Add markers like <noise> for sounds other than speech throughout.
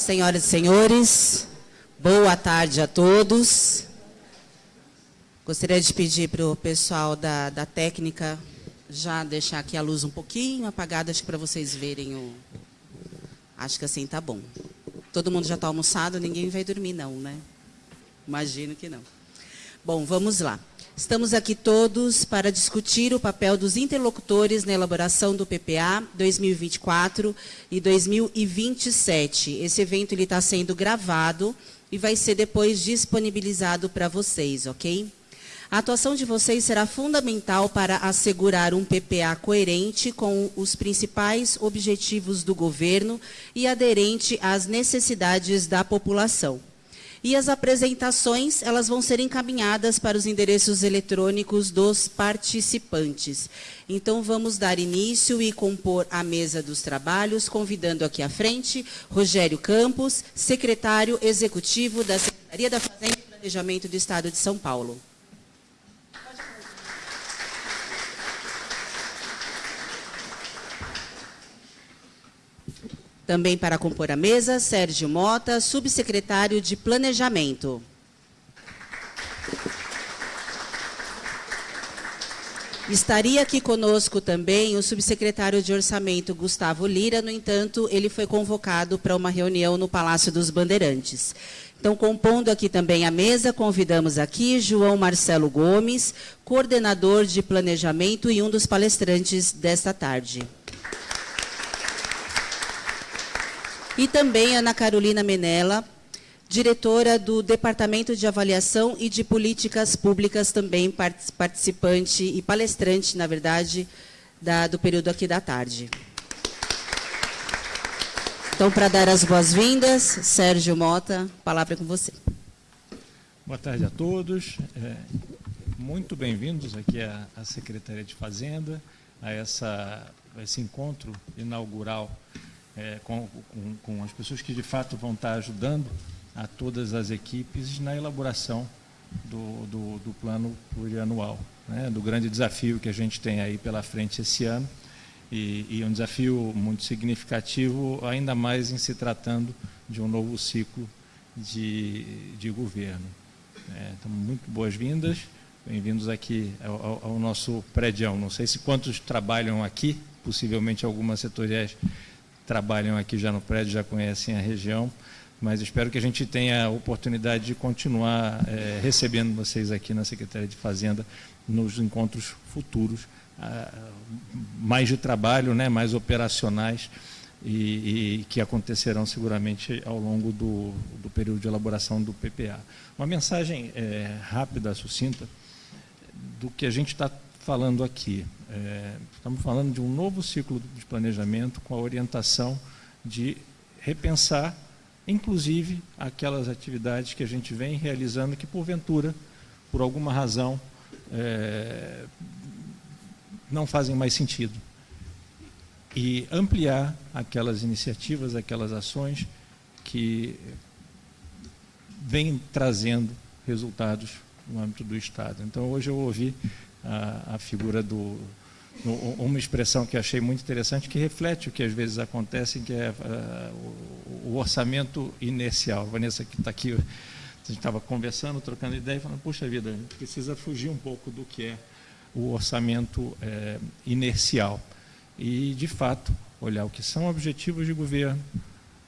Senhoras e senhores, boa tarde a todos. Gostaria de pedir para o pessoal da, da técnica já deixar aqui a luz um pouquinho apagada, acho que para vocês verem o... Acho que assim tá bom. Todo mundo já está almoçado, ninguém vai dormir não, né? Imagino que não. Bom, vamos lá. Estamos aqui todos para discutir o papel dos interlocutores na elaboração do PPA 2024 e 2027. Esse evento está sendo gravado e vai ser depois disponibilizado para vocês, ok? A atuação de vocês será fundamental para assegurar um PPA coerente com os principais objetivos do governo e aderente às necessidades da população. E as apresentações, elas vão ser encaminhadas para os endereços eletrônicos dos participantes. Então, vamos dar início e compor a mesa dos trabalhos, convidando aqui à frente Rogério Campos, secretário executivo da Secretaria da Fazenda e Planejamento do Estado de São Paulo. Também para compor a mesa, Sérgio Mota, subsecretário de Planejamento. Estaria aqui conosco também o subsecretário de Orçamento, Gustavo Lira, no entanto, ele foi convocado para uma reunião no Palácio dos Bandeirantes. Então, compondo aqui também a mesa, convidamos aqui João Marcelo Gomes, coordenador de planejamento e um dos palestrantes desta tarde. E também Ana Carolina Menela, diretora do Departamento de Avaliação e de Políticas Públicas, também participante e palestrante, na verdade, da, do período aqui da tarde. Então, para dar as boas-vindas, Sérgio Mota, palavra é com você. Boa tarde a todos. É, muito bem-vindos aqui à, à, Secretaria de Fazenda, a, essa, a esse encontro inaugural é, com, com, com, as pessoas que de fato vão estar ajudando a todas as equipes na elaboração do, do, do plano plurianual, né, do grande desafio que a gente tem aí pela frente esse ano, e, e um desafio muito significativo, ainda mais em se tratando de um novo ciclo de, de governo. É, então, muito boas-vindas, bem-vindos aqui ao, ao nosso prédio. Não sei se quantos trabalham aqui, possivelmente algumas setoriais trabalham aqui já no prédio, já conhecem a região, mas espero que a gente tenha a oportunidade de continuar é, recebendo vocês aqui na Secretaria de Fazenda nos encontros futuros, ah, mais de trabalho, né, mais operacionais, e, e, que acontecerão seguramente ao longo do, do, período de elaboração do PPA. Uma mensagem é, rápida, sucinta, do que a gente está falando aqui. É, estamos falando de um novo ciclo de planejamento com a orientação de repensar, inclusive, aquelas atividades que a gente vem realizando que, porventura, por alguma razão, é, não fazem mais sentido. E ampliar aquelas iniciativas, aquelas ações que vêm trazendo resultados no âmbito do Estado. Então, hoje eu ouvi a, a figura do, uma expressão que achei muito interessante, que reflete o que às vezes acontece, que é uh, o, orçamento inercial. A Vanessa que está aqui, a gente estava conversando, trocando ideia, falando, puxa vida, a gente precisa fugir um pouco do que é o orçamento é, inercial. E, de fato, olhar o que são objetivos de governo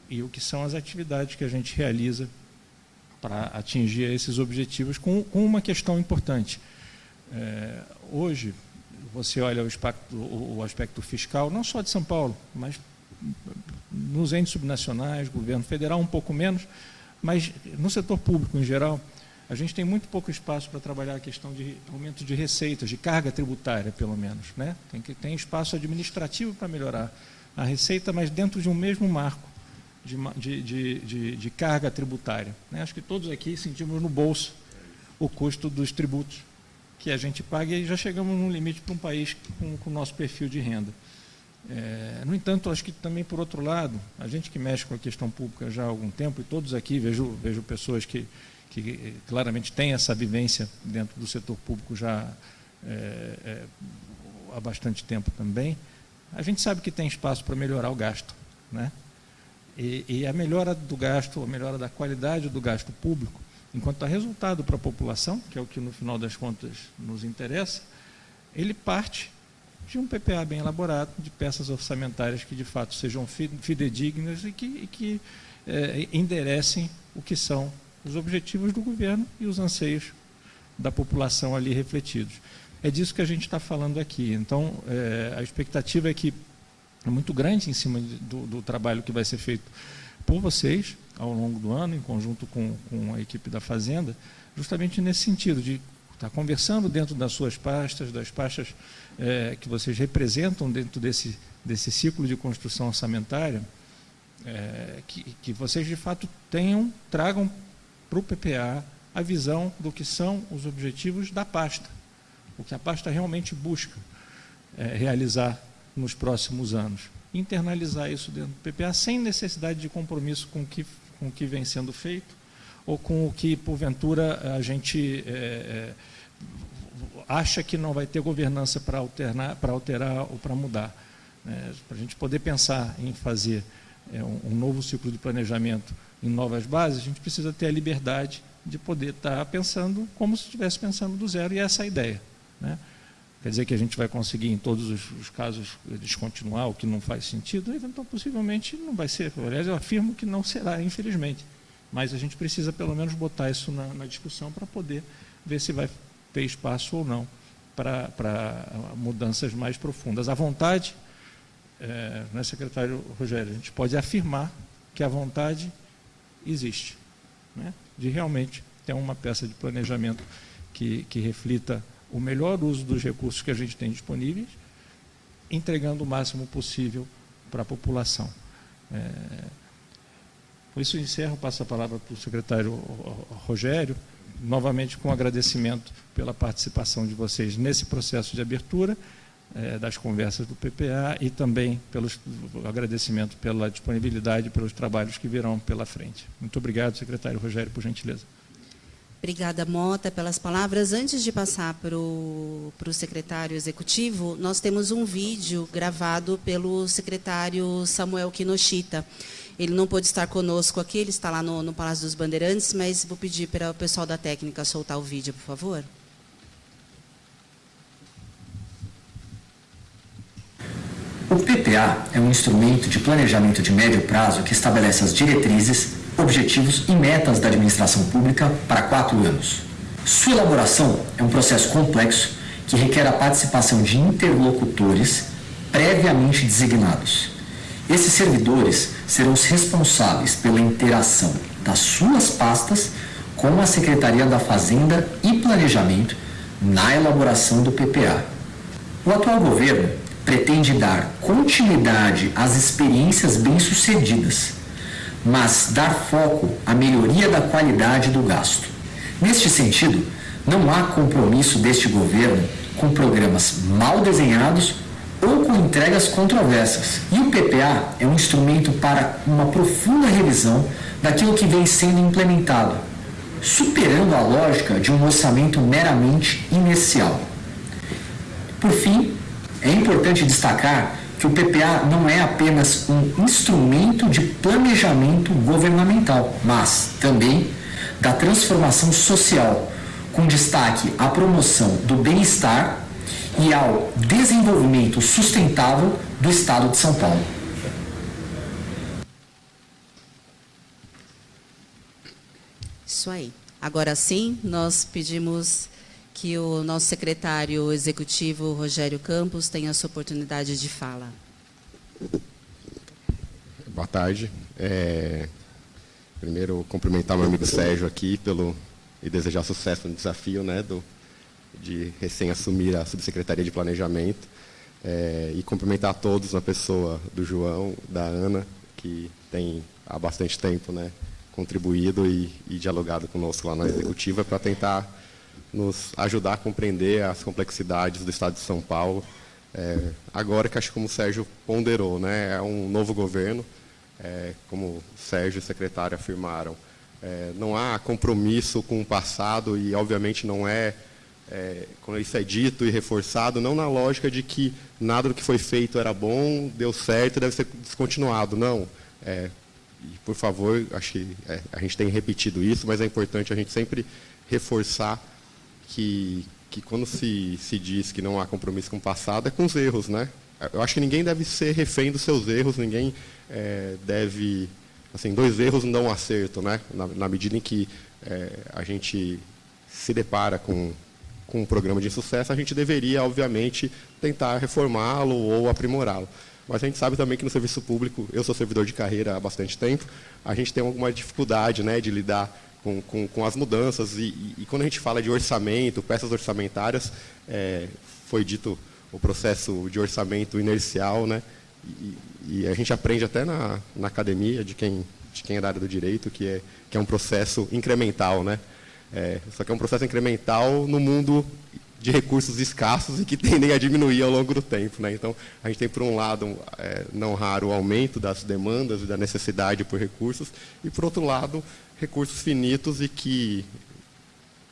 e o que são as atividades que a gente realiza para atingir esses objetivos com, com uma questão importante é, hoje, você olha o aspecto, o aspecto fiscal, não só de São Paulo, mas nos entes subnacionais, governo federal um pouco menos, mas no setor público em geral, a gente tem muito pouco espaço para trabalhar a questão de aumento de receitas, de carga tributária, pelo menos. Né? Tem, que, tem espaço administrativo para melhorar a receita, mas dentro de um mesmo marco de, de, de, de carga tributária. Né? Acho que todos aqui sentimos no bolso o custo dos tributos que a gente paga e já chegamos num limite para um país com, com o nosso perfil de renda. É, no entanto, acho que também, por outro lado, a gente que mexe com a questão pública já há algum tempo, e todos aqui, vejo, vejo pessoas que, que claramente têm essa vivência dentro do setor público já é, é, há bastante tempo também, a gente sabe que tem espaço para melhorar o gasto. Né? E, e a melhora do gasto, a melhora da qualidade do gasto público, enquanto resultado para a população, que é o que no final das contas nos interessa, ele parte de um PPA bem elaborado, de peças orçamentárias que de fato sejam fidedignas e que, e que é, enderecem o que são os objetivos do governo e os anseios da população ali refletidos. É disso que a gente está falando aqui. Então, é, a expectativa é que é muito grande em cima do, do, trabalho que vai ser feito por vocês ao longo do ano, em conjunto com, com a equipe da Fazenda, justamente nesse sentido de estar conversando dentro das suas pastas, das pastas é, que vocês representam dentro desse, desse ciclo de construção orçamentária, é, que, que vocês de fato tenham, tragam para o PPA a visão do que são os objetivos da pasta, o que a pasta realmente busca é, realizar nos próximos anos. Internalizar isso dentro do PPA sem necessidade de compromisso com o que, com o que vem sendo feito ou com o que, porventura, a gente é, é, acha que não vai ter governança para para alterar ou para mudar. Né? Para a gente poder pensar em fazer é, um, um, novo ciclo de planejamento em novas bases, a gente precisa ter a liberdade de poder estar pensando como se estivesse pensando do zero, e essa é a ideia. Né? Quer dizer que a gente vai conseguir, em todos os, os casos, descontinuar o que não faz sentido? Então, possivelmente, não vai ser. Aliás, eu afirmo que não será, infelizmente. Mas a gente precisa, pelo menos, botar isso na, na discussão para poder ver se vai ter espaço ou não para, para mudanças mais profundas. A vontade, é, né, secretário Rogério, a gente pode afirmar que a vontade existe, né, de realmente ter uma peça de planejamento que, que reflita o melhor uso dos recursos que a gente tem disponíveis, entregando o máximo possível para a população. É, por isso, encerro, passo a palavra para o secretário Rogério, novamente com agradecimento pela participação de vocês nesse processo de abertura é, das conversas do PPA e também pelo agradecimento pela disponibilidade pelos trabalhos que virão pela frente. Muito obrigado, secretário Rogério, por gentileza. Obrigada, Mota, pelas palavras. Antes de passar para o secretário executivo, nós temos um vídeo gravado pelo secretário Samuel Kinoshita. Ele não pôde estar conosco aqui, ele está lá no, no Palácio dos Bandeirantes, mas vou pedir para o pessoal da técnica soltar o vídeo, por favor. O PPA é um instrumento de planejamento de médio prazo que estabelece as diretrizes objetivos e metas da administração pública para quatro anos. Sua elaboração é um processo complexo que requer a participação de interlocutores previamente designados. Esses servidores serão os responsáveis pela interação das suas pastas com a Secretaria da Fazenda e Planejamento na elaboração do PPA. O atual governo pretende dar continuidade às experiências bem-sucedidas mas dar foco à melhoria da qualidade do gasto. Neste sentido, não há compromisso deste governo com programas mal desenhados ou com entregas controversas. E o PPA é um instrumento para uma profunda revisão daquilo que vem sendo implementado, superando a lógica de um orçamento meramente inicial. Por fim, é importante destacar que o PPA não é apenas um instrumento de planejamento governamental, mas também da transformação social, com destaque à promoção do bem-estar e ao desenvolvimento sustentável do Estado de São Paulo. Isso aí. Agora sim, nós pedimos que o nosso secretário executivo, Rogério Campos, tenha a sua oportunidade de fala. Boa tarde. É, primeiro, cumprimentar meu amigo Sérgio aqui pelo, e desejar sucesso no desafio né, do, de recém-assumir a Subsecretaria de Planejamento. É, e cumprimentar a todos na pessoa do João, da Ana, que tem há bastante tempo né, contribuído e, e dialogado conosco lá na Executiva para tentar nos ajudar a compreender as complexidades do Estado de São Paulo. É, agora que acho como o Sérgio ponderou, né, é um novo governo, é, como o Sérgio e o secretário afirmaram, é, não há compromisso com o passado e, obviamente, não é, é, quando isso é dito e reforçado, não na lógica de que nada do que foi feito era bom, deu certo deve ser descontinuado. Não. É, e, por favor, acho que é, a gente tem repetido isso, mas é importante a gente sempre reforçar que, que quando se, se diz que não há compromisso com o passado, é com os erros. Né? Eu acho que ninguém deve ser refém dos seus erros, ninguém é, deve... Assim, dois erros não um acerto, né? na, na medida em que é, a gente se depara com, com um programa de sucesso, a gente deveria, obviamente, tentar reformá-lo ou aprimorá-lo. Mas a gente sabe também que no serviço público, eu sou servidor de carreira há bastante tempo, a gente tem alguma dificuldade né, de lidar com, com, com as mudanças. E, e, e, quando a gente fala de orçamento, peças orçamentárias, é, foi dito o processo de orçamento inercial, né? E, e, a gente aprende até na, na academia de quem, de quem é da área do direito, que é, que é um processo incremental, né? É, só que é um processo incremental no mundo de recursos escassos e que <laughs> tendem a diminuir ao longo do tempo. Né? Então, a gente tem, por um lado, é, não raro, o aumento das demandas e da necessidade por recursos, e, por outro lado, recursos finitos e que,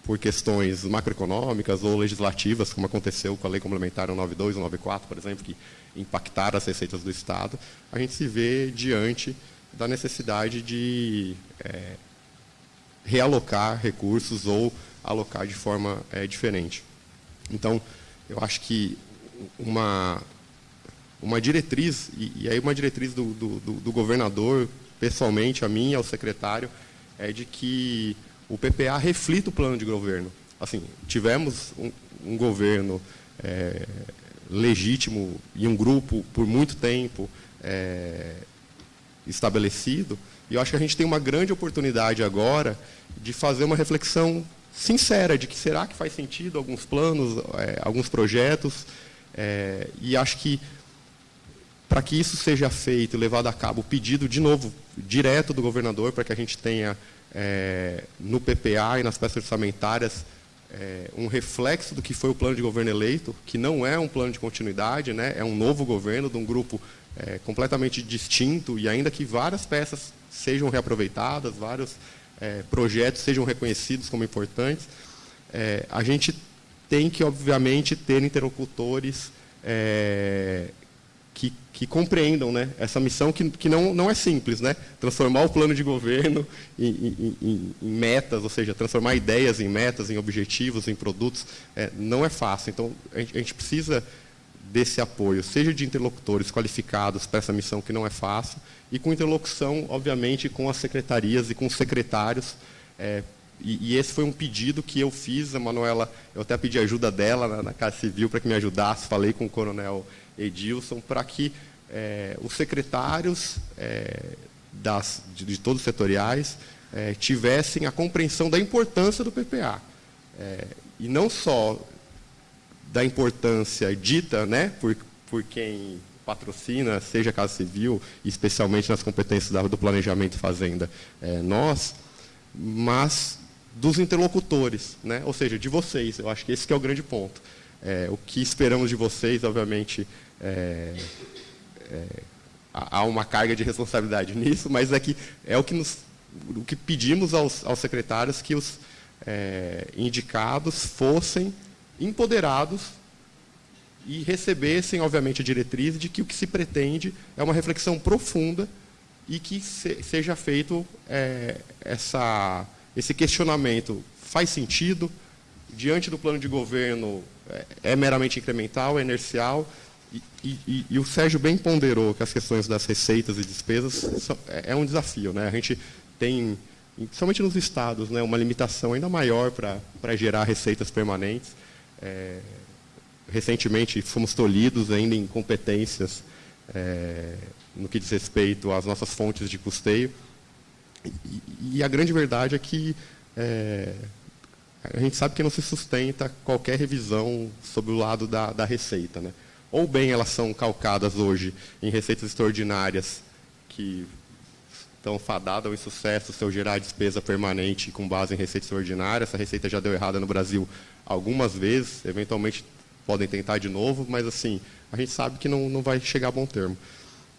por questões macroeconômicas ou legislativas, como aconteceu com a Lei Complementar 192 e 194, por exemplo, que impactaram as receitas do Estado, a gente se vê diante da necessidade de é, realocar recursos ou alocar de forma é, diferente. Então, eu acho que uma, uma diretriz, e, e aí uma diretriz do, do, do, governador, pessoalmente, a mim e ao secretário, é de que o PPA reflita o plano de governo. Assim, tivemos um, um governo é, legítimo e um grupo por muito tempo é, estabelecido, e eu acho que a gente tem uma grande oportunidade agora de fazer uma reflexão sincera de que será que faz sentido alguns planos, é, alguns projetos, é, e acho que para que isso seja feito e levado a cabo, o pedido, de novo, direto do governador, para que a gente tenha é, no PPA e nas peças orçamentárias é, um reflexo do que foi o plano de governo eleito, que não é um plano de continuidade, né, é um novo governo de um grupo é, completamente distinto, e ainda que várias peças sejam reaproveitadas, vários é, projetos sejam reconhecidos como importantes, é, a gente tem que, obviamente, ter interlocutores é, que, que, compreendam né, essa missão que, que não, não é simples, né? transformar o plano de governo em, em, em, metas, ou seja, transformar ideias em metas, em objetivos, em produtos, é, não é fácil. Então, a gente, a gente precisa desse apoio, seja de interlocutores qualificados para essa missão que não é fácil, e com interlocução, obviamente, com as secretarias e com os secretários. É, e, e, esse foi um pedido que eu fiz, a Manuela, eu até pedi ajuda dela na, na Casa Civil para que me ajudasse, falei com o coronel Edilson, para que é, os secretários é, das, de, de, todos os setoriais é, tivessem a compreensão da importância do PPA. É, e não só da importância dita né, por, por quem patrocina, seja a Casa Civil, especialmente nas competências do planejamento fazenda, é, nós, mas dos interlocutores, né? ou seja, de vocês. Eu acho que esse que é o grande ponto. É, o que esperamos de vocês, obviamente, é, é, há uma carga de responsabilidade nisso, mas é, que, é o, que nos, o que pedimos aos, aos secretários que os é, indicados fossem empoderados e recebessem, obviamente, a diretriz de que o que se pretende é uma reflexão profunda e que se, seja feito é, essa, esse questionamento. Faz sentido? Diante do plano de governo, é, é meramente incremental, é inercial? E, e, e, o Sérgio bem ponderou que as questões das receitas e despesas são, é, é um desafio. Né? A gente tem, principalmente nos estados, né, uma limitação ainda maior para gerar receitas permanentes. É, recentemente fomos tolhidos ainda em competências é, no que diz respeito às nossas fontes de custeio. E, e a grande verdade é que é, a gente sabe que não se sustenta qualquer revisão sobre o lado da, da receita. Né? Ou bem elas são calcadas hoje em receitas extraordinárias que estão fadadas ao insucesso se eu gerar despesa permanente com base em receita extraordinária. Essa receita já deu errada no Brasil algumas vezes, eventualmente podem tentar de novo, mas assim, a gente sabe que não, não vai chegar a bom termo.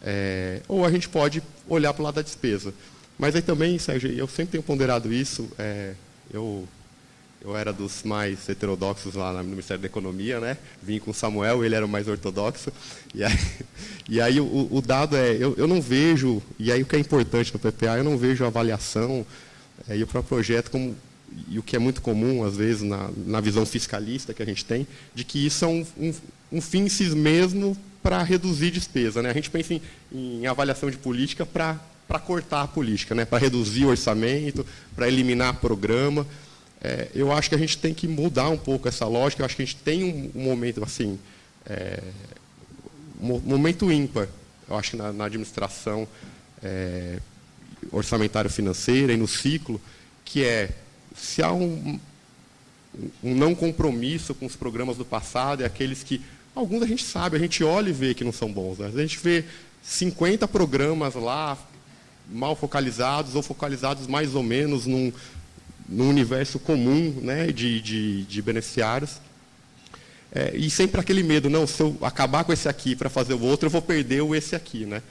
É, ou a gente pode olhar para o lado da despesa. Mas aí também, Sérgio, eu sempre tenho ponderado isso, é, eu eu era dos mais heterodoxos lá no Ministério da Economia, né? Vim com o Samuel, ele era o mais ortodoxo. E aí, <laughs> e aí o, o, dado é, eu, eu, não vejo, e aí o que é importante no PPA, eu não vejo a avaliação é, e o próprio projeto como, e o que é muito comum, às vezes, na, na visão fiscalista que a gente tem, de que isso é um, um, um fim em si mesmo para reduzir despesa. Né? A gente pensa em, em avaliação de política para cortar a política, né? para reduzir o orçamento, para eliminar programa é, eu acho que a gente tem que mudar um pouco essa lógica. Eu acho que a gente tem um, um momento assim, é, um momento ímpar. Eu acho na, na administração é, orçamentária financeira e no ciclo, que é se há um, um não compromisso com os programas do passado, é aqueles que alguns a gente sabe, a gente olha e vê que não são bons. Né? A gente vê 50 programas lá mal focalizados ou focalizados mais ou menos num, no universo comum né, de, de, de beneficiários. É, e sempre aquele medo, não, se eu acabar com esse aqui para fazer o outro, eu vou perder o esse aqui. Né?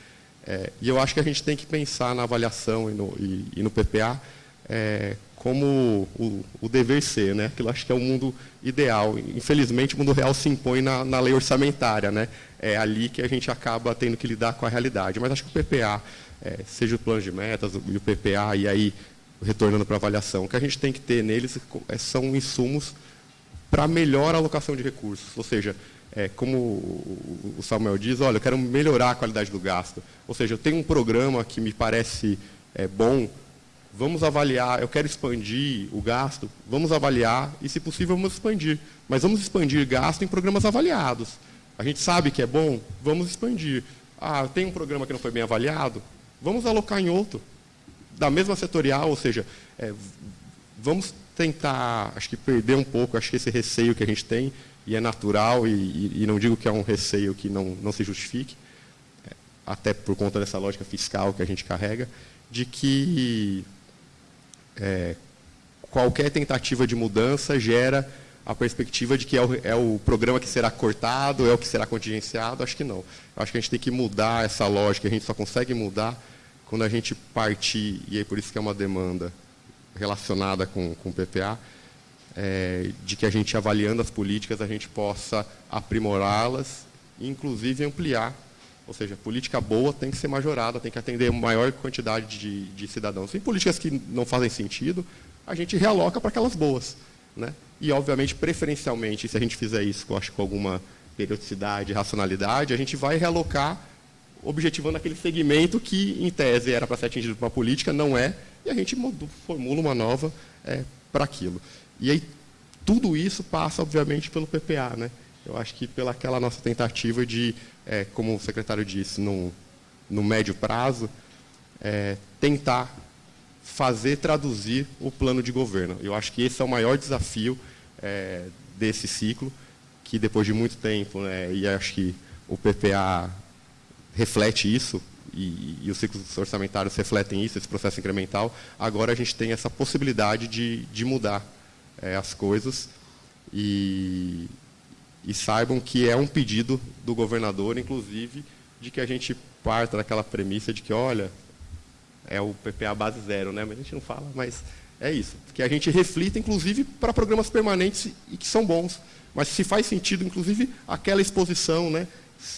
É, e eu acho que a gente tem que pensar na avaliação e no, e, e no PPA é, como o, o, dever ser. Né? Aquilo acho que é o mundo ideal. Infelizmente, o mundo real se impõe na, na lei orçamentária. Né? É ali que a gente acaba tendo que lidar com a realidade. Mas acho que o PPA, é, seja o plano de metas e o PPA, e aí retornando para avaliação, o que a gente tem que ter neles é, são insumos para melhor alocação de recursos. Ou seja, é, como o Samuel diz, olha, eu quero melhorar a qualidade do gasto. Ou seja, eu tenho um programa que me parece é, bom, vamos avaliar, eu quero expandir o gasto, vamos avaliar e, se possível, vamos expandir. Mas vamos expandir gasto em programas avaliados. A gente sabe que é bom, vamos expandir. Ah, tem um programa que não foi bem avaliado, vamos alocar em outro da mesma setorial, ou seja, é, vamos tentar, acho que perder um pouco, acho que esse receio que a gente tem, e é natural, e, e, e não digo que é um receio que não, não se justifique, é, até por conta dessa lógica fiscal que a gente carrega, de que é, qualquer tentativa de mudança gera a perspectiva de que é o, é o, programa que será cortado, é o que será contingenciado, acho que não. Acho que a gente tem que mudar essa lógica, a gente só consegue mudar quando a gente partir, e é por isso que é uma demanda relacionada com, com o PPA, é, de que a gente, avaliando as políticas, a gente possa aprimorá-las inclusive, ampliar. Ou seja, política boa tem que ser majorada, tem que atender maior quantidade de, de cidadãos. Em políticas que não fazem sentido, a gente realoca para aquelas boas. Né? E, obviamente, preferencialmente, se a gente fizer isso, eu acho, com alguma periodicidade, racionalidade, a gente vai realocar objetivando aquele segmento que, em tese, era para ser atingido por uma política, não é, e a gente formula uma nova é, para aquilo. E aí, tudo isso passa, obviamente, pelo PPA. Né? Eu acho que pela aquela nossa tentativa de, é, como o secretário disse, no, no médio prazo, é, tentar fazer traduzir o plano de governo. Eu acho que esse é o maior desafio é, desse ciclo, que depois de muito tempo, né, e acho que o PPA reflete isso, e, e, os ciclos orçamentários refletem isso, esse processo incremental, agora a gente tem essa possibilidade de, de mudar é, as coisas e, e saibam que é um pedido do governador, inclusive, de que a gente parta daquela premissa de que, olha, é o PPA base zero, né? mas a gente não fala, mas é isso. Que a gente reflita, inclusive, para programas permanentes e que são bons. Mas se faz sentido, inclusive, aquela exposição, né?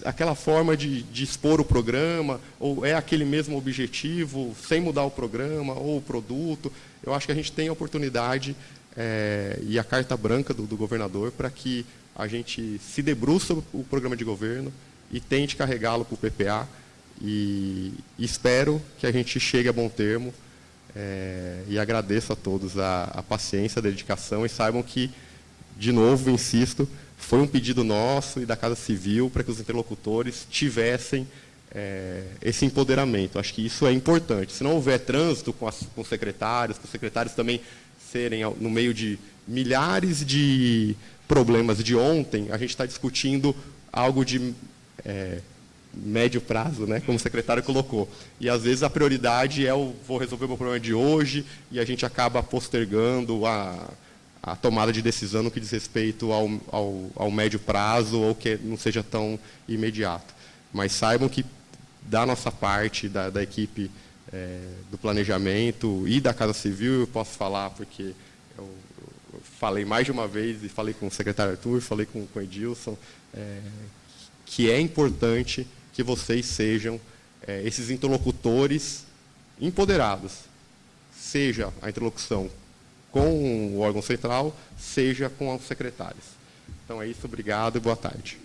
Aquela forma de, de, expor o programa, ou é aquele mesmo objetivo, sem mudar o programa ou o produto. Eu acho que a gente tem a oportunidade é, e a carta branca do, do governador para que a gente se debruce sobre o programa de governo e tente carregá-lo para o PPA. E, e, espero que a gente chegue a bom termo. É, e agradeço a todos a, a paciência, a dedicação e saibam que, de novo, insisto, foi um pedido nosso e da Casa Civil para que os interlocutores tivessem é, esse empoderamento. Acho que isso é importante. Se não houver trânsito com, as, com os secretários, com os secretários também serem no meio de milhares de problemas de ontem, a gente está discutindo algo de é, médio prazo, né, como o secretário colocou. E às vezes a prioridade é o vou resolver o meu problema de hoje e a gente acaba postergando a a tomada de decisão no que diz respeito ao, ao, ao, médio prazo ou que não seja tão imediato. Mas saibam que, da nossa parte, da, da equipe é, do planejamento e da Casa Civil, eu posso falar porque eu, falei mais de uma vez, e falei com o secretário Arthur, falei com, com o Edilson, é, que é importante que vocês sejam é, esses interlocutores empoderados, seja a interlocução com o órgão central, seja com os secretários. Então é isso, obrigado e boa tarde.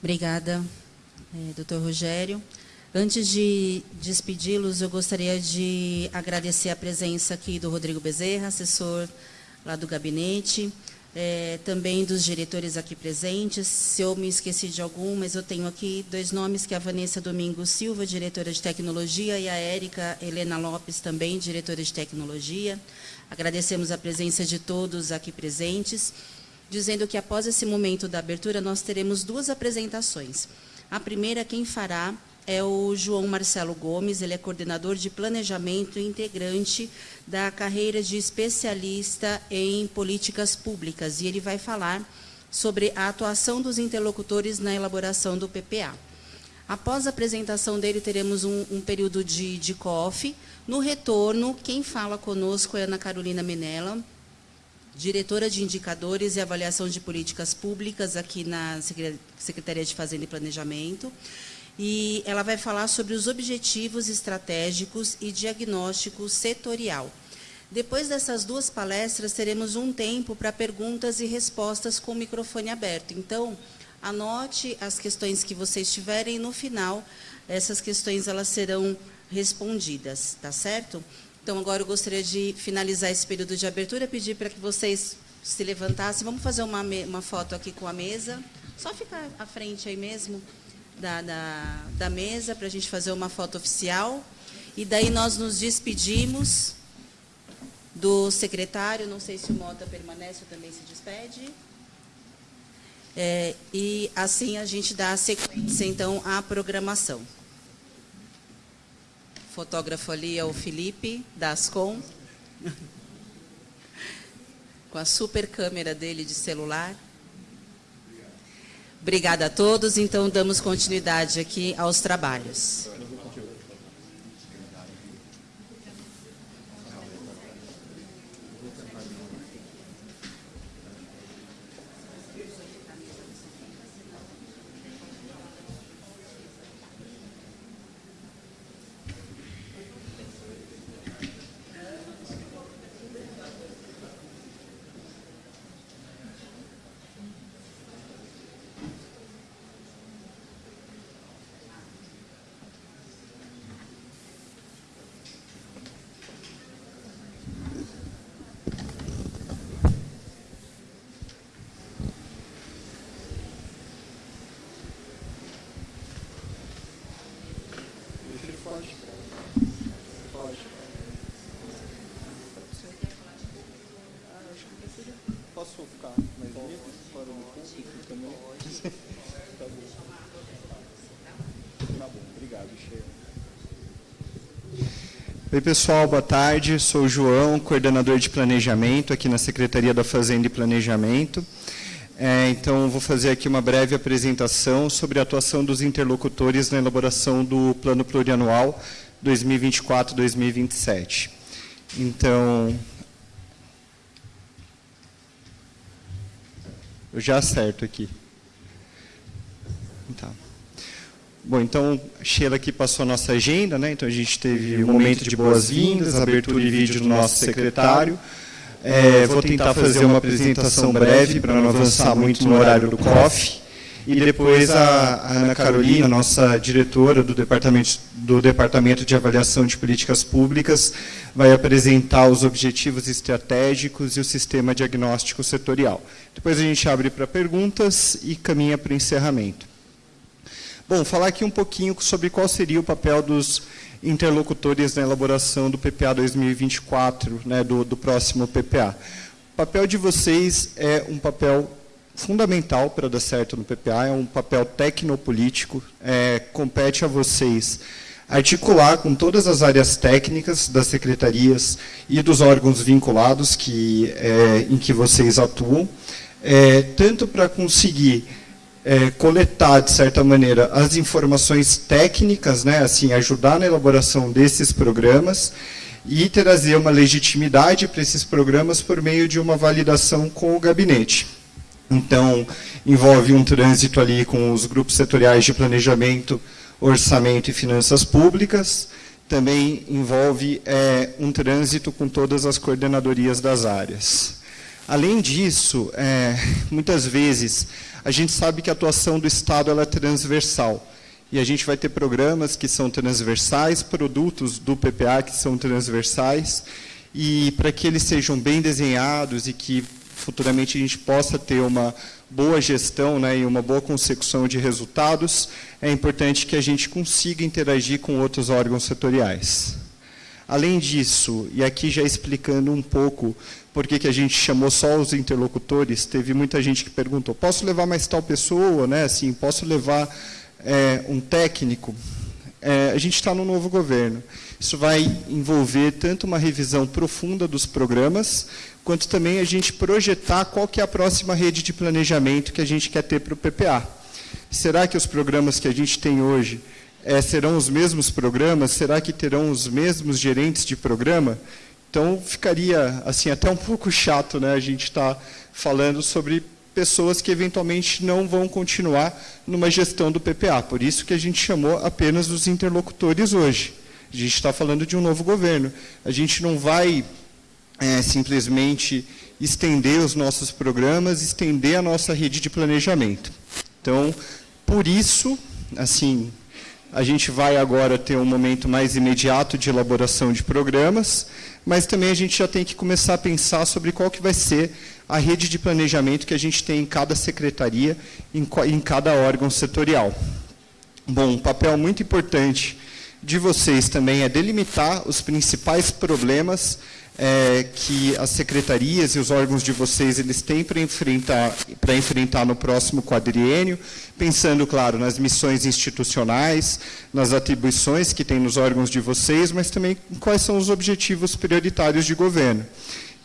Obrigada, é, doutor Rogério. Antes de despedi-los, eu gostaria de agradecer a presença aqui do Rodrigo Bezerra, assessor lá do gabinete, é, também dos diretores aqui presentes. Se eu me esqueci de algum, mas eu tenho aqui dois nomes, que é a Vanessa Domingos Silva, diretora de tecnologia, e a Érica Helena Lopes, também diretora de tecnologia. Agradecemos a presença de todos aqui presentes, dizendo que após esse momento da abertura, nós teremos duas apresentações. A primeira, quem fará é o João Marcelo Gomes, ele é coordenador de planejamento e integrante da carreira de especialista em políticas públicas, e ele vai falar sobre a atuação dos interlocutores na elaboração do PPA. Após a apresentação dele, teremos um, um período de, de. No retorno, quem fala conosco é Ana Carolina Menela, diretora de Indicadores e Avaliação de Políticas Públicas aqui na Secretaria de Fazenda e Planejamento e ela vai falar sobre os objetivos estratégicos e diagnóstico setorial. Depois dessas duas palestras, teremos um tempo para perguntas e respostas com o microfone aberto. Então, anote as questões que vocês tiverem e, no final, essas questões elas serão respondidas, tá certo? Então, agora eu gostaria de finalizar esse período de abertura, pedir para que vocês se levantassem. Vamos fazer uma, uma foto aqui com a mesa. Só ficar à frente aí mesmo da, da, da mesa para a gente fazer uma foto oficial. E daí nós nos despedimos do secretário, não sei se o Mota permanece ou também se despede. É, e assim a gente dá a sequência, então, à programação. O fotógrafo ali é o Felipe, da Ascom, <laughs> com a super câmera dele de celular. Obrigada a todos. Então, damos continuidade aqui aos trabalhos. Oi, pessoal, boa tarde. Sou o João, coordenador de planejamento aqui na Secretaria da Fazenda e Planejamento. É, então, vou fazer aqui uma breve apresentação sobre a atuação dos interlocutores na elaboração do Plano Plurianual 2024-2027. Então, eu já acerto aqui. Então. Bom, então, Sheila aqui passou a nossa agenda, né? Então, a gente teve um momento de boas-vindas, abertura e vídeo do nosso secretário. É, vou tentar fazer uma apresentação breve para não avançar muito no horário do COF. E depois a, a Ana Carolina, nossa diretora do departamento, do departamento de Avaliação de Políticas Públicas, vai apresentar os objetivos estratégicos e o sistema diagnóstico setorial. Depois a gente abre para perguntas e caminha para o encerramento. Bom, falar aqui um pouquinho sobre qual seria o papel dos interlocutores na elaboração do PPA 2024, né, do, do próximo PPA. O papel de vocês é um papel fundamental para dar certo no PPA, é um papel tecnopolítico, é, compete a vocês articular com todas as áreas técnicas das secretarias e dos órgãos vinculados que, é, em que vocês atuam, é, tanto para conseguir é, coletar, de certa maneira, as informações técnicas, né, assim, ajudar na elaboração desses programas, e trazer uma legitimidade para esses programas por meio de uma validação com o gabinete. Então, envolve um trânsito ali com os grupos setoriais de planejamento, orçamento e finanças públicas, também envolve é, um trânsito com todas as coordenadorias das áreas. Além disso, é, muitas vezes, a gente sabe que a atuação do Estado é transversal. E a gente vai ter programas que são transversais, produtos do PPA que são transversais, e para que eles sejam bem desenhados e que futuramente a gente possa ter uma boa gestão né, e uma boa consecução de resultados, é importante que a gente consiga interagir com outros órgãos setoriais. Além disso, e aqui já explicando um pouco por que a gente chamou só os interlocutores, teve muita gente que perguntou, posso levar mais tal pessoa, né? assim, posso levar é, um técnico? É, a gente está no novo governo. Isso vai envolver tanto uma revisão profunda dos programas, quanto também a gente projetar qual que é a próxima rede de planejamento que a gente quer ter para o PPA. Será que os programas que a gente tem hoje é, serão os mesmos programas? Será que terão os mesmos gerentes de programa? Então, ficaria assim até um pouco chato né, a gente estar tá falando sobre pessoas que eventualmente não vão continuar numa gestão do PPA. Por isso que a gente chamou apenas os interlocutores hoje. A gente está falando de um novo governo. A gente não vai é, simplesmente estender os nossos programas, estender a nossa rede de planejamento. Então, por isso, assim, a gente vai agora ter um momento mais imediato de elaboração de programas, mas também a gente já tem que começar a pensar sobre qual que vai ser a rede de planejamento que a gente tem em cada secretaria, em, em cada órgão setorial. Bom, um papel muito importante de vocês também é delimitar os principais problemas é, que as secretarias e os órgãos de vocês eles têm para enfrentar, para enfrentar no próximo quadriênio, pensando, claro, nas missões institucionais, nas atribuições que tem nos órgãos de vocês, mas também quais são os objetivos prioritários de governo.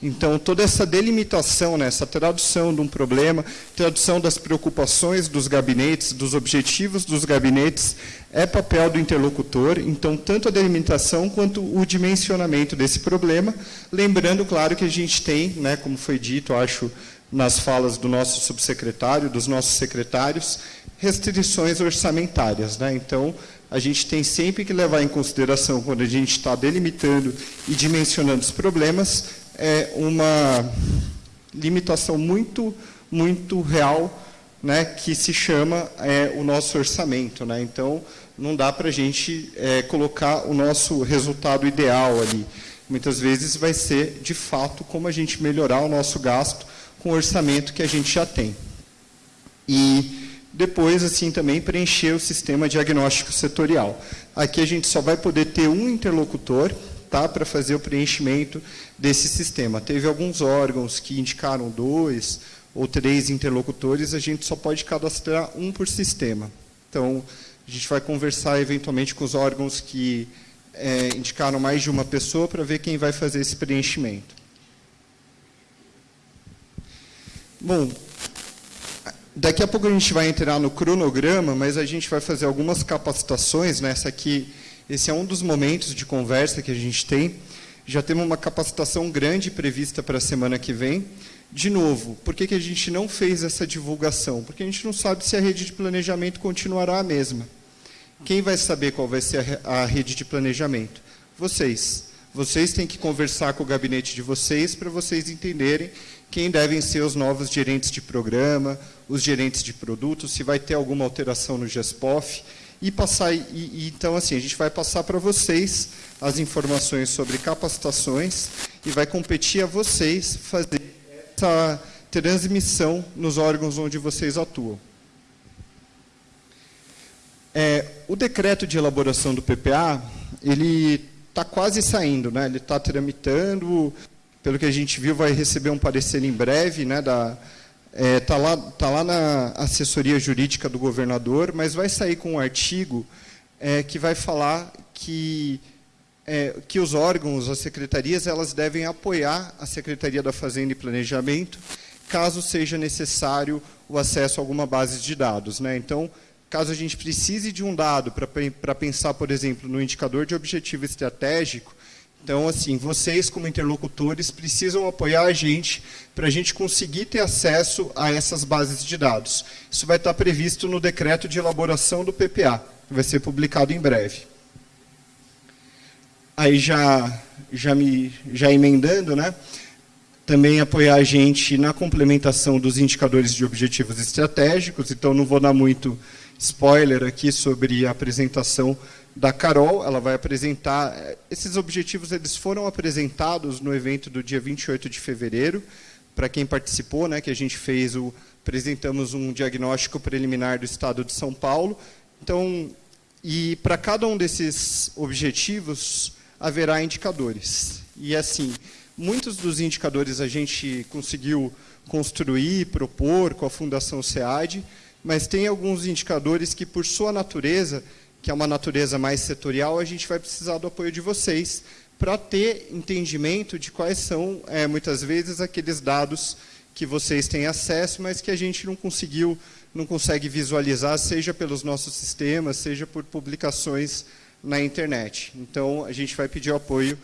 Então, toda essa delimitação, né, essa tradução de um problema, tradução das preocupações dos gabinetes, dos objetivos dos gabinetes, é papel do interlocutor. Então, tanto a delimitação quanto o dimensionamento desse problema. Lembrando, claro, que a gente tem, né, como foi dito, acho, nas falas do nosso subsecretário, dos nossos secretários, restrições orçamentárias. Né? Então, a gente tem sempre que levar em consideração, quando a gente está delimitando e dimensionando os problemas, é uma limitação muito, muito real, né, que se chama é, o nosso orçamento. Né? Então, não dá para a gente é, colocar o nosso resultado ideal ali. Muitas vezes vai ser, de fato, como a gente melhorar o nosso gasto com o orçamento que a gente já tem. E depois, assim, também preencher o sistema diagnóstico setorial. Aqui a gente só vai poder ter um interlocutor, tá, para fazer o preenchimento desse sistema. Teve alguns órgãos que indicaram dois ou três interlocutores, a gente só pode cadastrar um por sistema. Então, a gente vai conversar eventualmente com os órgãos que é, indicaram mais de uma pessoa para ver quem vai fazer esse preenchimento. Bom, daqui a pouco a gente vai entrar no cronograma, mas a gente vai fazer algumas capacitações. Nessa né? aqui esse é um dos momentos de conversa que a gente tem. Já temos uma capacitação grande prevista para a semana que vem. De novo, por que, que a gente não fez essa divulgação? Porque a gente não sabe se a rede de planejamento continuará a mesma. Quem vai saber qual vai ser a rede de planejamento? Vocês. Vocês têm que conversar com o gabinete de vocês para vocês entenderem quem devem ser os novos gerentes de programa, os gerentes de produtos, se vai ter alguma alteração no GESPOF e passar e, e, então assim a gente vai passar para vocês as informações sobre capacitações e vai competir a vocês fazer essa transmissão nos órgãos onde vocês atuam. É, o decreto de elaboração do PPA ele está quase saindo, né? Ele está tramitando, pelo que a gente viu, vai receber um parecer em breve, né, da Está é, tá lá, tá lá na assessoria jurídica do governador, mas vai sair com um artigo é, que vai falar que, é, que os órgãos, as secretarias, elas devem apoiar a Secretaria da Fazenda e Planejamento, caso seja necessário o acesso a alguma base de dados. Né? Então, caso a gente precise de um dado para pensar, por exemplo, no indicador de objetivo estratégico, Então, assim, vocês como interlocutores precisam apoiar a gente para a gente conseguir ter acesso a essas bases de dados. Isso vai estar previsto no decreto de elaboração do PPA, que vai ser publicado em breve. Aí já, já, me, já emendando, né? também apoiar a gente na complementação dos indicadores de objetivos estratégicos, então não vou dar muito spoiler aqui sobre a apresentação da Carol, ela vai apresentar, esses objetivos eles foram apresentados no evento do dia 28 de fevereiro, para quem participou, né, que a gente fez o, apresentamos um diagnóstico preliminar do estado de São Paulo, então, e para cada um desses objetivos haverá indicadores, e assim, Muitos dos indicadores a gente conseguiu construir, propor com a Fundação SEAD, mas tem alguns indicadores que, por sua natureza, que é uma natureza mais setorial, a gente vai precisar do apoio de vocês para ter entendimento de quais são, é, muitas vezes, aqueles dados que vocês têm acesso, mas que a gente não conseguiu, não consegue visualizar, seja pelos nossos sistemas, seja por publicações na internet. Então, a gente vai pedir o apoio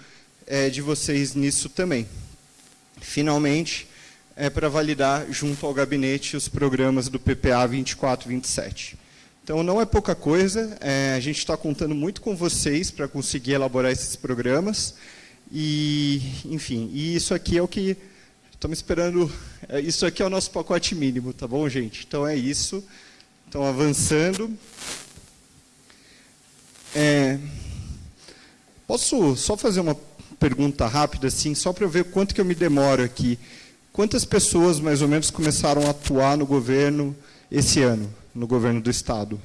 é, de vocês nisso também. Finalmente, é para validar junto ao gabinete os programas do PPA 2427. Então, não é pouca coisa, é, a gente está contando muito com vocês para conseguir elaborar esses programas, e, enfim, e isso aqui é o que estamos esperando, é, isso aqui é o nosso pacote mínimo, tá bom, gente? Então, é isso, então, avançando. É, posso só fazer uma pergunta rápida, assim, só para eu ver quanto que eu me demoro aqui. Quantas pessoas, mais ou menos, começaram a atuar no governo esse ano, no governo do Estado?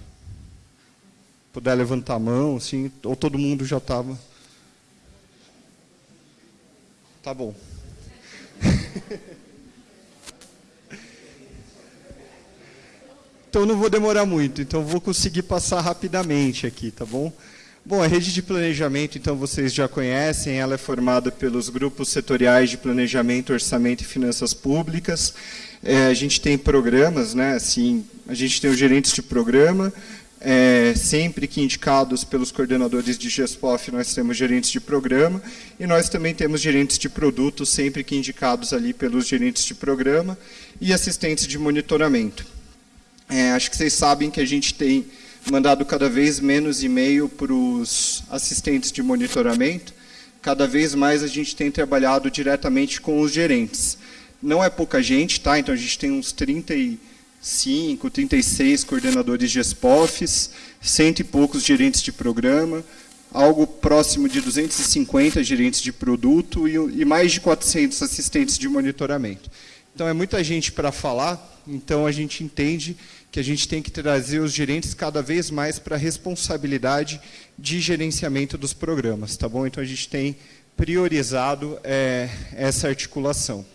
Puder levantar a mão, assim, ou todo mundo já estava... Tá bom. então, não vou demorar muito, então vou conseguir passar rapidamente aqui, tá bom? Bom, a rede de planejamento, então, vocês já conhecem, ela é formada pelos grupos setoriais de planejamento, orçamento e finanças públicas. É, a gente tem programas, né, assim, a gente tem os gerentes de programa, é, sempre que indicados pelos coordenadores de GESPOF, nós temos gerentes de programa, e nós também temos gerentes de produto, sempre que indicados ali pelos gerentes de programa, e assistentes de monitoramento. É, acho que vocês sabem que a gente tem mandado cada vez menos e-mail para os assistentes de monitoramento. Cada vez mais a gente tem trabalhado diretamente com os gerentes. Não é pouca gente, tá? Então a gente tem uns 35, 36 coordenadores de SPOFs, cento e poucos gerentes de programa, algo próximo de 250 gerentes de produto e, e mais de 400 assistentes de monitoramento. Então é muita gente para falar, então a gente entende que a gente tem que trazer os gerentes cada vez mais para a responsabilidade de gerenciamento dos programas, tá bom? Então a gente tem priorizado é, essa articulação.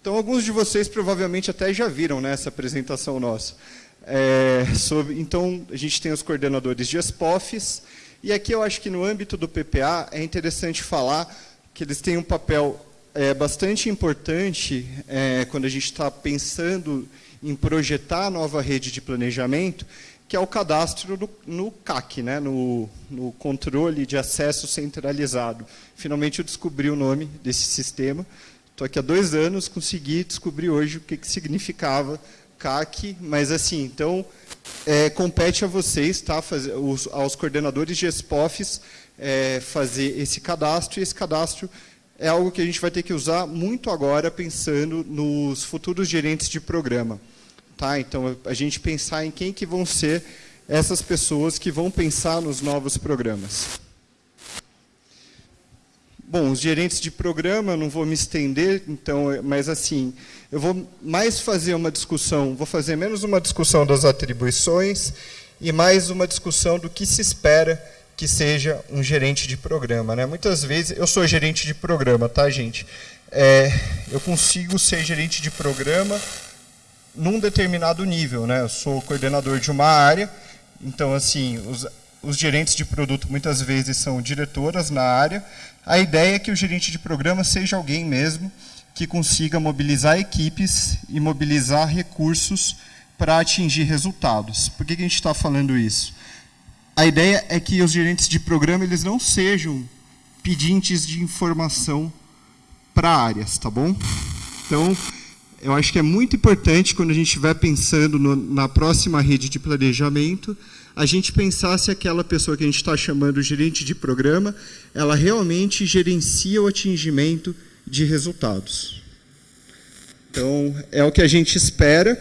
Então alguns de vocês provavelmente até já viram né, essa apresentação nossa. É, sobre, então a gente tem os coordenadores de SPOFs, e aqui eu acho que no âmbito do PPA é interessante falar que eles têm um papel é, bastante importante é, quando a gente está pensando em projetar a nova rede de planejamento, que é o cadastro do, no CAC, né, no, no controle de acesso centralizado. Finalmente eu descobri o nome desse sistema. Estou aqui há dois anos, consegui descobrir hoje o que, que significava CAC, mas assim, então, é, compete a vocês, tá, fazer, os, aos coordenadores de SPOFs, é, fazer esse cadastro, e esse cadastro é algo que a gente vai ter que usar muito agora, pensando nos futuros gerentes de programa. Tá? Então, a gente pensar em quem que vão ser essas pessoas que vão pensar nos novos programas. Bom, os gerentes de programa, não vou me estender, então, mas assim, eu vou mais fazer uma discussão, vou fazer menos uma discussão das atribuições e mais uma discussão do que se espera que seja um gerente de programa. Né? Muitas vezes, eu sou gerente de programa, tá, gente? É, eu consigo ser gerente de programa num determinado nível. Né? Eu sou coordenador de uma área, então, assim, os, os gerentes de produto muitas vezes são diretoras na área. A ideia é que o gerente de programa seja alguém mesmo que consiga mobilizar equipes e mobilizar recursos para atingir resultados. Por que, que a gente está falando isso? a ideia é que os gerentes de programa eles não sejam pedintes de informação para áreas, tá bom? Então, eu acho que é muito importante, quando a gente estiver pensando no, na próxima rede de planejamento, a gente pensar se aquela pessoa que a gente está chamando gerente de programa, ela realmente gerencia o atingimento de resultados. Então, é o que a gente espera.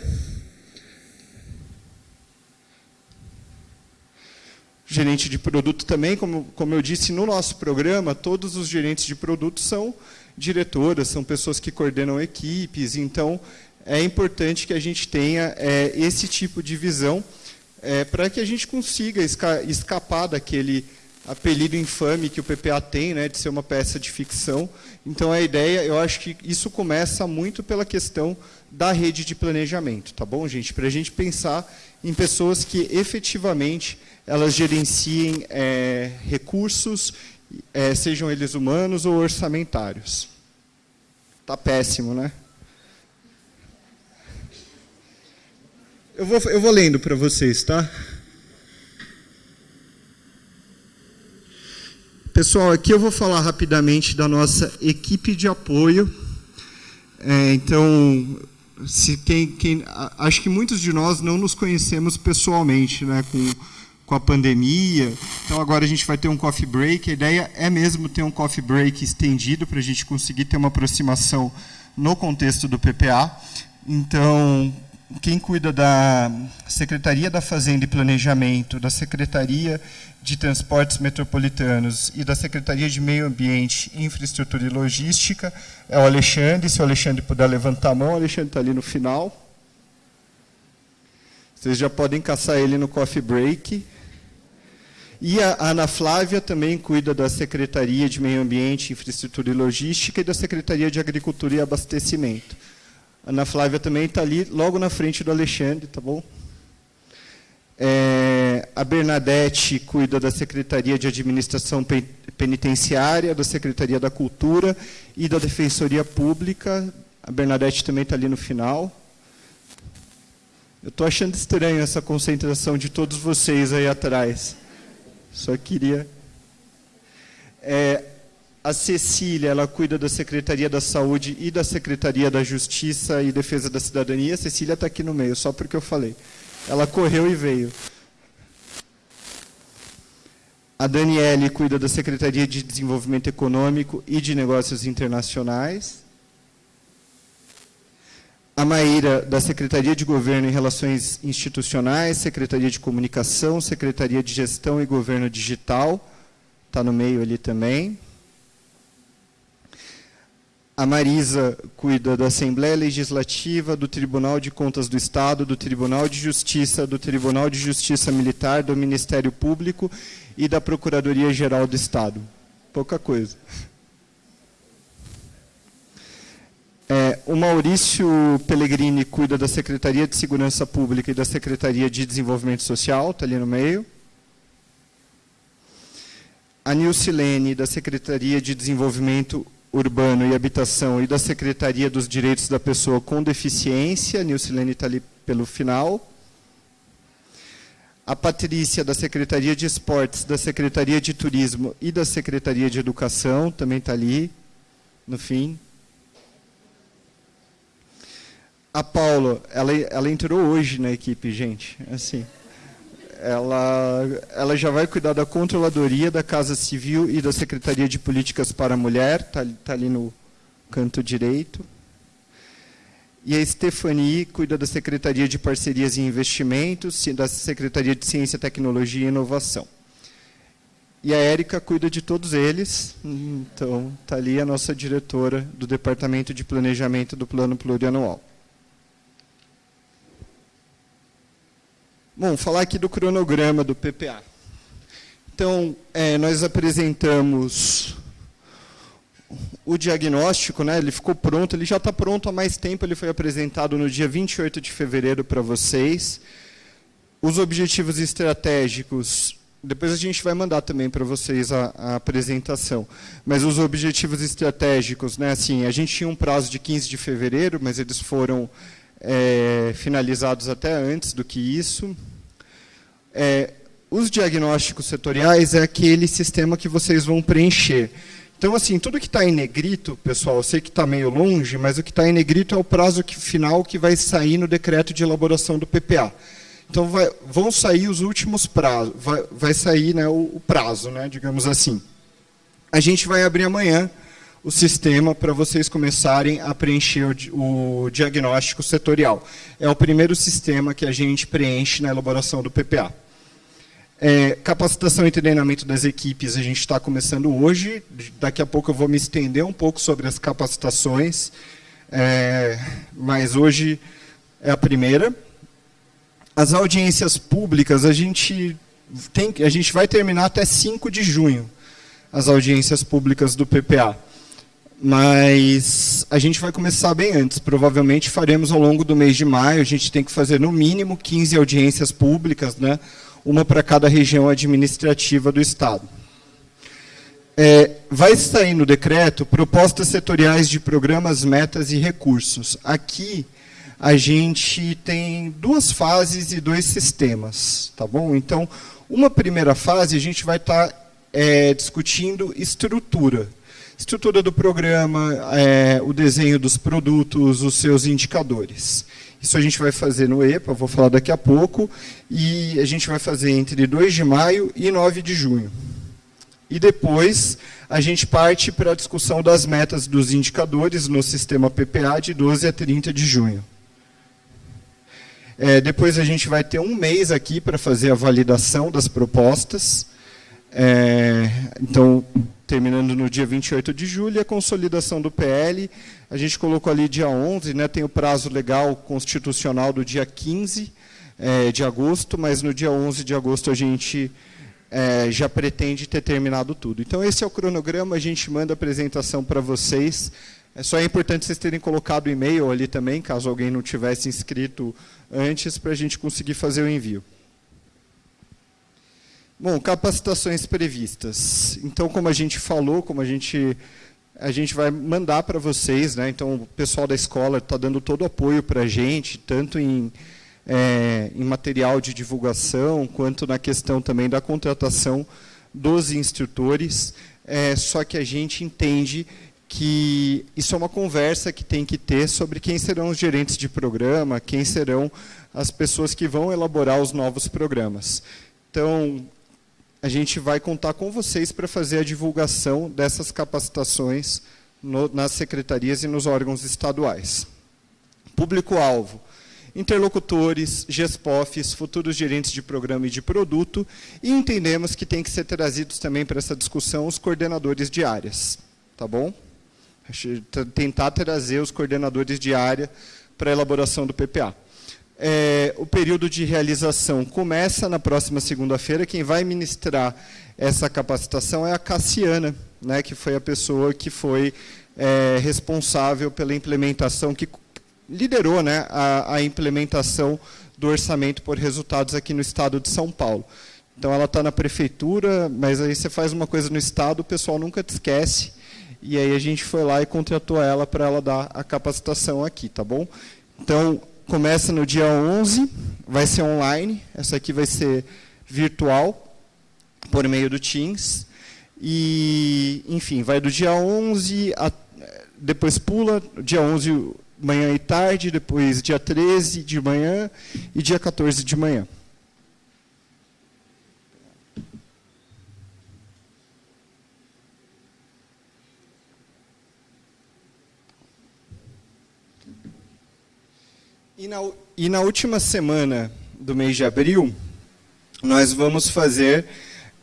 Gerente de produto também, como, como eu disse no nosso programa, todos os gerentes de produto são diretoras, são pessoas que coordenam equipes, então é importante que a gente tenha é, esse tipo de visão é, para que a gente consiga esca escapar daquele apelido infame que o PPA tem, né, de ser uma peça de ficção. Então a ideia, eu acho que isso começa muito pela questão da rede de planejamento, tá bom, gente? Para a gente pensar em pessoas que efetivamente elas gerenciem é, recursos é, sejam eles humanos ou orçamentários. Está péssimo, né? Eu vou, eu vou lendo para vocês, tá? Pessoal, aqui eu vou falar rapidamente da nossa equipe de apoio. É, então, se quem, quem, acho que muitos de nós não nos conhecemos pessoalmente, né, com com a pandemia. Então agora a gente vai ter um coffee break. A ideia é mesmo ter um coffee break estendido para a gente conseguir ter uma aproximação no contexto do PPA. Então, quem cuida da Secretaria da Fazenda e Planejamento, da Secretaria de Transportes Metropolitanos e da Secretaria de Meio Ambiente, Infraestrutura e Logística é o Alexandre. Se o Alexandre puder levantar a mão, o Alexandre está ali no final. Vocês já podem caçar ele no coffee break. E a Ana Flávia também cuida da Secretaria de Meio Ambiente, Infraestrutura e Logística e da Secretaria de Agricultura e Abastecimento. Ana Flávia também está ali, logo na frente do Alexandre, tá bom? É, a Bernadette cuida da Secretaria de Administração Penitenciária, da Secretaria da Cultura e da Defensoria Pública. A Bernadette também está ali no final. Eu estou achando estranho essa concentração de todos vocês aí atrás. Só queria. É, a Cecília, ela cuida da Secretaria da Saúde e da Secretaria da Justiça e Defesa da Cidadania. A Cecília está aqui no meio, só porque eu falei. Ela correu e veio. A Daniele cuida da Secretaria de Desenvolvimento Econômico e de Negócios Internacionais. A Maíra, da Secretaria de Governo e Relações Institucionais, Secretaria de Comunicação, Secretaria de Gestão e Governo Digital, está no meio ali também. A Marisa cuida da Assembleia Legislativa, do Tribunal de Contas do Estado, do Tribunal de Justiça, do Tribunal de Justiça Militar, do Ministério Público e da Procuradoria-Geral do Estado. Pouca coisa. É, o Maurício Pellegrini cuida da Secretaria de Segurança Pública e da Secretaria de Desenvolvimento Social, está ali no meio. A Nilcilene, da Secretaria de Desenvolvimento Urbano e Habitação e da Secretaria dos Direitos da Pessoa com Deficiência, Nilcilene está ali pelo final. A Patrícia, da Secretaria de Esportes, da Secretaria de Turismo e da Secretaria de Educação, também está ali, no fim. A Paula, ela, ela entrou hoje na equipe, gente. Assim, ela, ela já vai cuidar da controladoria da Casa Civil e da Secretaria de Políticas para a Mulher, está tá ali no canto direito. E a Stephanie cuida da Secretaria de Parcerias e Investimentos, da Secretaria de Ciência, Tecnologia e Inovação. E a Érica cuida de todos eles, então está ali a nossa diretora do Departamento de Planejamento do Plano Plurianual. Bom, falar aqui do cronograma do PPA. Então, é, nós apresentamos o diagnóstico, né, ele ficou pronto, ele já está pronto há mais tempo, ele foi apresentado no dia 28 de fevereiro para vocês. Os objetivos estratégicos, depois a gente vai mandar também para vocês a, a, apresentação, mas os objetivos estratégicos, né, assim, a gente tinha um prazo de 15 de fevereiro, mas eles foram é, finalizados até antes do que isso. É, os diagnósticos setoriais é aquele sistema que vocês vão preencher. Então, assim, tudo que está em negrito, pessoal, eu sei que está meio longe, mas o que está em negrito é o prazo que, final que vai sair no decreto de elaboração do PPA. Então, vai, vão sair os últimos prazos, vai, vai sair né, o, o, prazo, né, digamos assim. A gente vai abrir amanhã o sistema para vocês começarem a preencher o, o diagnóstico setorial. É o primeiro sistema que a gente preenche na elaboração do PPA. É, capacitação e treinamento das equipes a gente está começando hoje. Daqui a pouco eu vou me estender um pouco sobre as capacitações, é, mas hoje é a primeira. As audiências públicas a gente tem, a gente vai terminar até 5 de junho as audiências públicas do PPA. Mas a gente vai começar bem antes. Provavelmente faremos ao longo do mês de maio. A gente tem que fazer no mínimo 15 audiências públicas, né? uma para cada região administrativa do Estado. É, vai sair no decreto propostas setoriais de programas, metas e recursos. Aqui a gente tem duas fases e dois sistemas, tá bom? Então, uma primeira fase a gente vai estar tá, é, discutindo estrutura. Estrutura do programa, é, o desenho dos produtos, os seus indicadores. Isso a gente vai fazer no EPA, vou falar daqui a pouco, e a gente vai fazer entre 2 de maio e 9 de junho. E depois a gente parte para a discussão das metas dos indicadores no sistema PPA de 12 a 30 de junho. É, depois a gente vai ter um mês aqui para fazer a validação das propostas. É, então, terminando no dia 28 de julho, a consolidação do PL, a gente colocou ali dia 11, né, tem o prazo legal constitucional do dia 15 é, de agosto, mas no dia 11 de agosto a gente é, já pretende ter terminado tudo. Então, esse é o cronograma, a gente manda a apresentação para vocês. É só é importante vocês terem colocado o e-mail ali também, caso alguém não tivesse inscrito antes, para a gente conseguir fazer o envio. Bom, capacitações previstas. Então, como a gente falou, como a gente a gente vai mandar para vocês, né? Então, o pessoal da escola está dando todo o apoio para a gente, tanto em, é, em material de divulgação, quanto na questão também da contratação dos instrutores. É, só que a gente entende que isso é uma conversa que tem que ter sobre quem serão os gerentes de programa, quem serão as pessoas que vão elaborar os novos programas. Então, a gente vai contar com vocês para fazer a divulgação dessas capacitações no, nas secretarias e nos órgãos estaduais. Público-alvo, interlocutores, GESPOFs, futuros gerentes de programa e de produto, e entendemos que tem que ser trazidos também para essa discussão os coordenadores de áreas. Tá bom? Tentar trazer os coordenadores de área para a elaboração do PPA. É, o período de realização começa na próxima segunda-feira. Quem vai ministrar essa capacitação é a Cassiana, né, que foi a pessoa que foi é, responsável pela implementação, que liderou né, a, a, implementação do orçamento por resultados aqui no estado de São Paulo. Então, ela está na prefeitura, mas aí você faz uma coisa no estado, o pessoal nunca te esquece. E aí a gente foi lá e contratou ela para ela dar a capacitação aqui, tá bom? Então, começa no dia 11, vai ser online, essa aqui vai ser virtual, por meio do Teams. E, enfim, vai do dia 11, a, depois pula, dia 11 manhã e tarde, depois dia 13 de manhã e dia 14 de manhã. E na, e na última semana do mês de abril, nós vamos fazer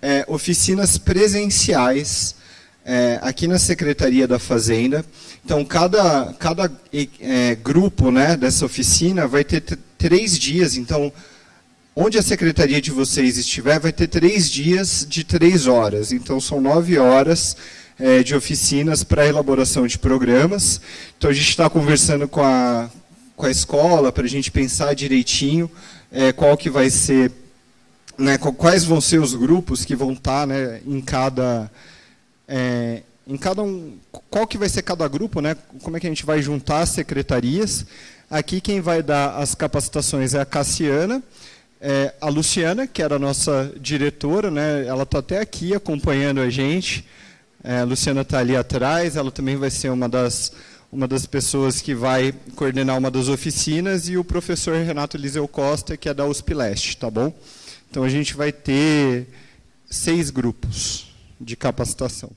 é, oficinas presenciais é, aqui na Secretaria da Fazenda. Então, cada, cada é, grupo né, dessa oficina vai ter três dias. Então, onde a secretaria de vocês estiver, vai ter três dias de três horas. Então, são nove horas é, de oficinas para elaboração de programas. Então, a gente está conversando com a, com a escola para a gente pensar direitinho é, qual que vai ser, né, quais vão ser os grupos que vão estar tá, né, em cada, é, em cada um, qual que vai ser cada grupo, né, como é que a gente vai juntar as secretarias. Aqui quem vai dar as capacitações é a Cassiana, é, a Luciana, que era a nossa diretora, né, ela está até aqui acompanhando a gente, É, a Luciana está ali atrás, ela também vai ser uma das, uma das pessoas que vai coordenar uma das oficinas, e o professor Renato Eliseu Costa, que é da USP Leste, tá bom? Então, a gente vai ter seis grupos de capacitação.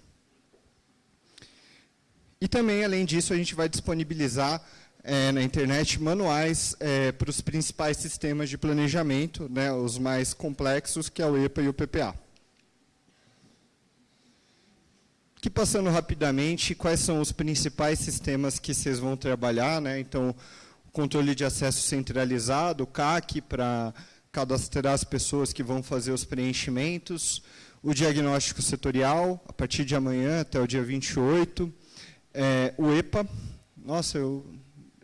E também, além disso, a gente vai disponibilizar é, na internet manuais é, para os principais sistemas de planejamento, né, os mais complexos, que é o EPA e o PPA. Que passando rapidamente, quais são os principais sistemas que vocês vão trabalhar? Né? Então, controle de acesso centralizado, CAC, para cadastrar as pessoas que vão fazer os preenchimentos, o diagnóstico setorial, a partir de amanhã até o dia 28, é, o EPA, nossa, eu,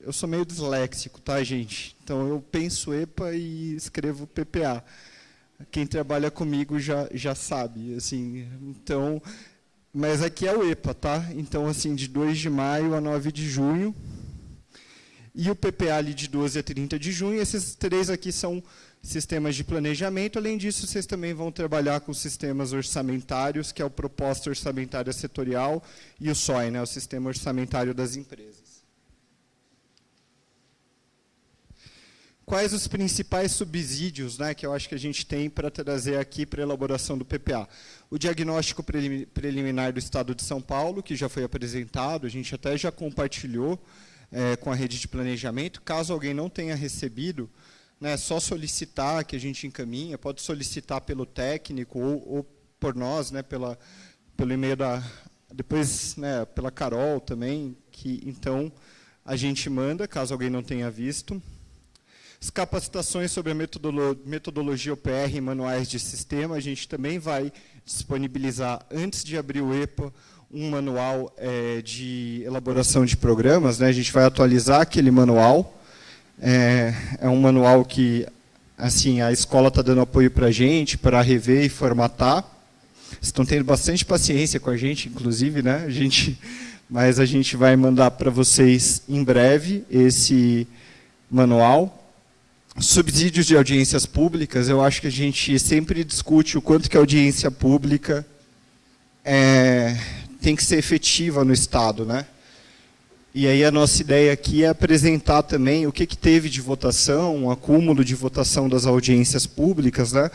eu sou meio disléxico, tá, gente? Então, eu penso EPA e escrevo PPA. Quem trabalha comigo já, já sabe, assim, então... Mas aqui é o EPA, tá? Então, assim, de 2 de maio a 9 de junho, e o PPA ali de 12 a 30 de junho, esses três aqui são sistemas de planejamento. Além disso, vocês também vão trabalhar com sistemas orçamentários, que é o Proposta Orçamentária Setorial, e o SOI, né, o Sistema Orçamentário das Empresas. Quais os principais subsídios né, que eu acho que a gente tem para trazer aqui para a elaboração do PPA? O diagnóstico preliminar do Estado de São Paulo, que já foi apresentado, a gente até já compartilhou é, com a rede de planejamento. Caso alguém não tenha recebido, né, só solicitar que a gente encaminha, pode solicitar pelo técnico ou, ou por nós, né, pela, pelo e-mail da... Depois, né, pela Carol também, que então a gente manda, caso alguém não tenha visto. As capacitações sobre a metodolo metodologia OPR e manuais de sistema, a gente também vai disponibilizar, antes de abrir o EPA, um manual é, de elaboração de programas. Né? A gente vai atualizar aquele manual, é, é um manual que assim a escola está dando apoio para a gente, para rever e formatar. Estão tendo bastante paciência com a gente, inclusive, né? A gente, mas a gente vai mandar para vocês em breve esse manual. Subsídios de audiências públicas, eu acho que a gente sempre discute o quanto que a audiência pública é, tem que ser efetiva no Estado, né? E aí a nossa ideia aqui é apresentar também o que, que teve de votação, um acúmulo de votação das audiências públicas, né?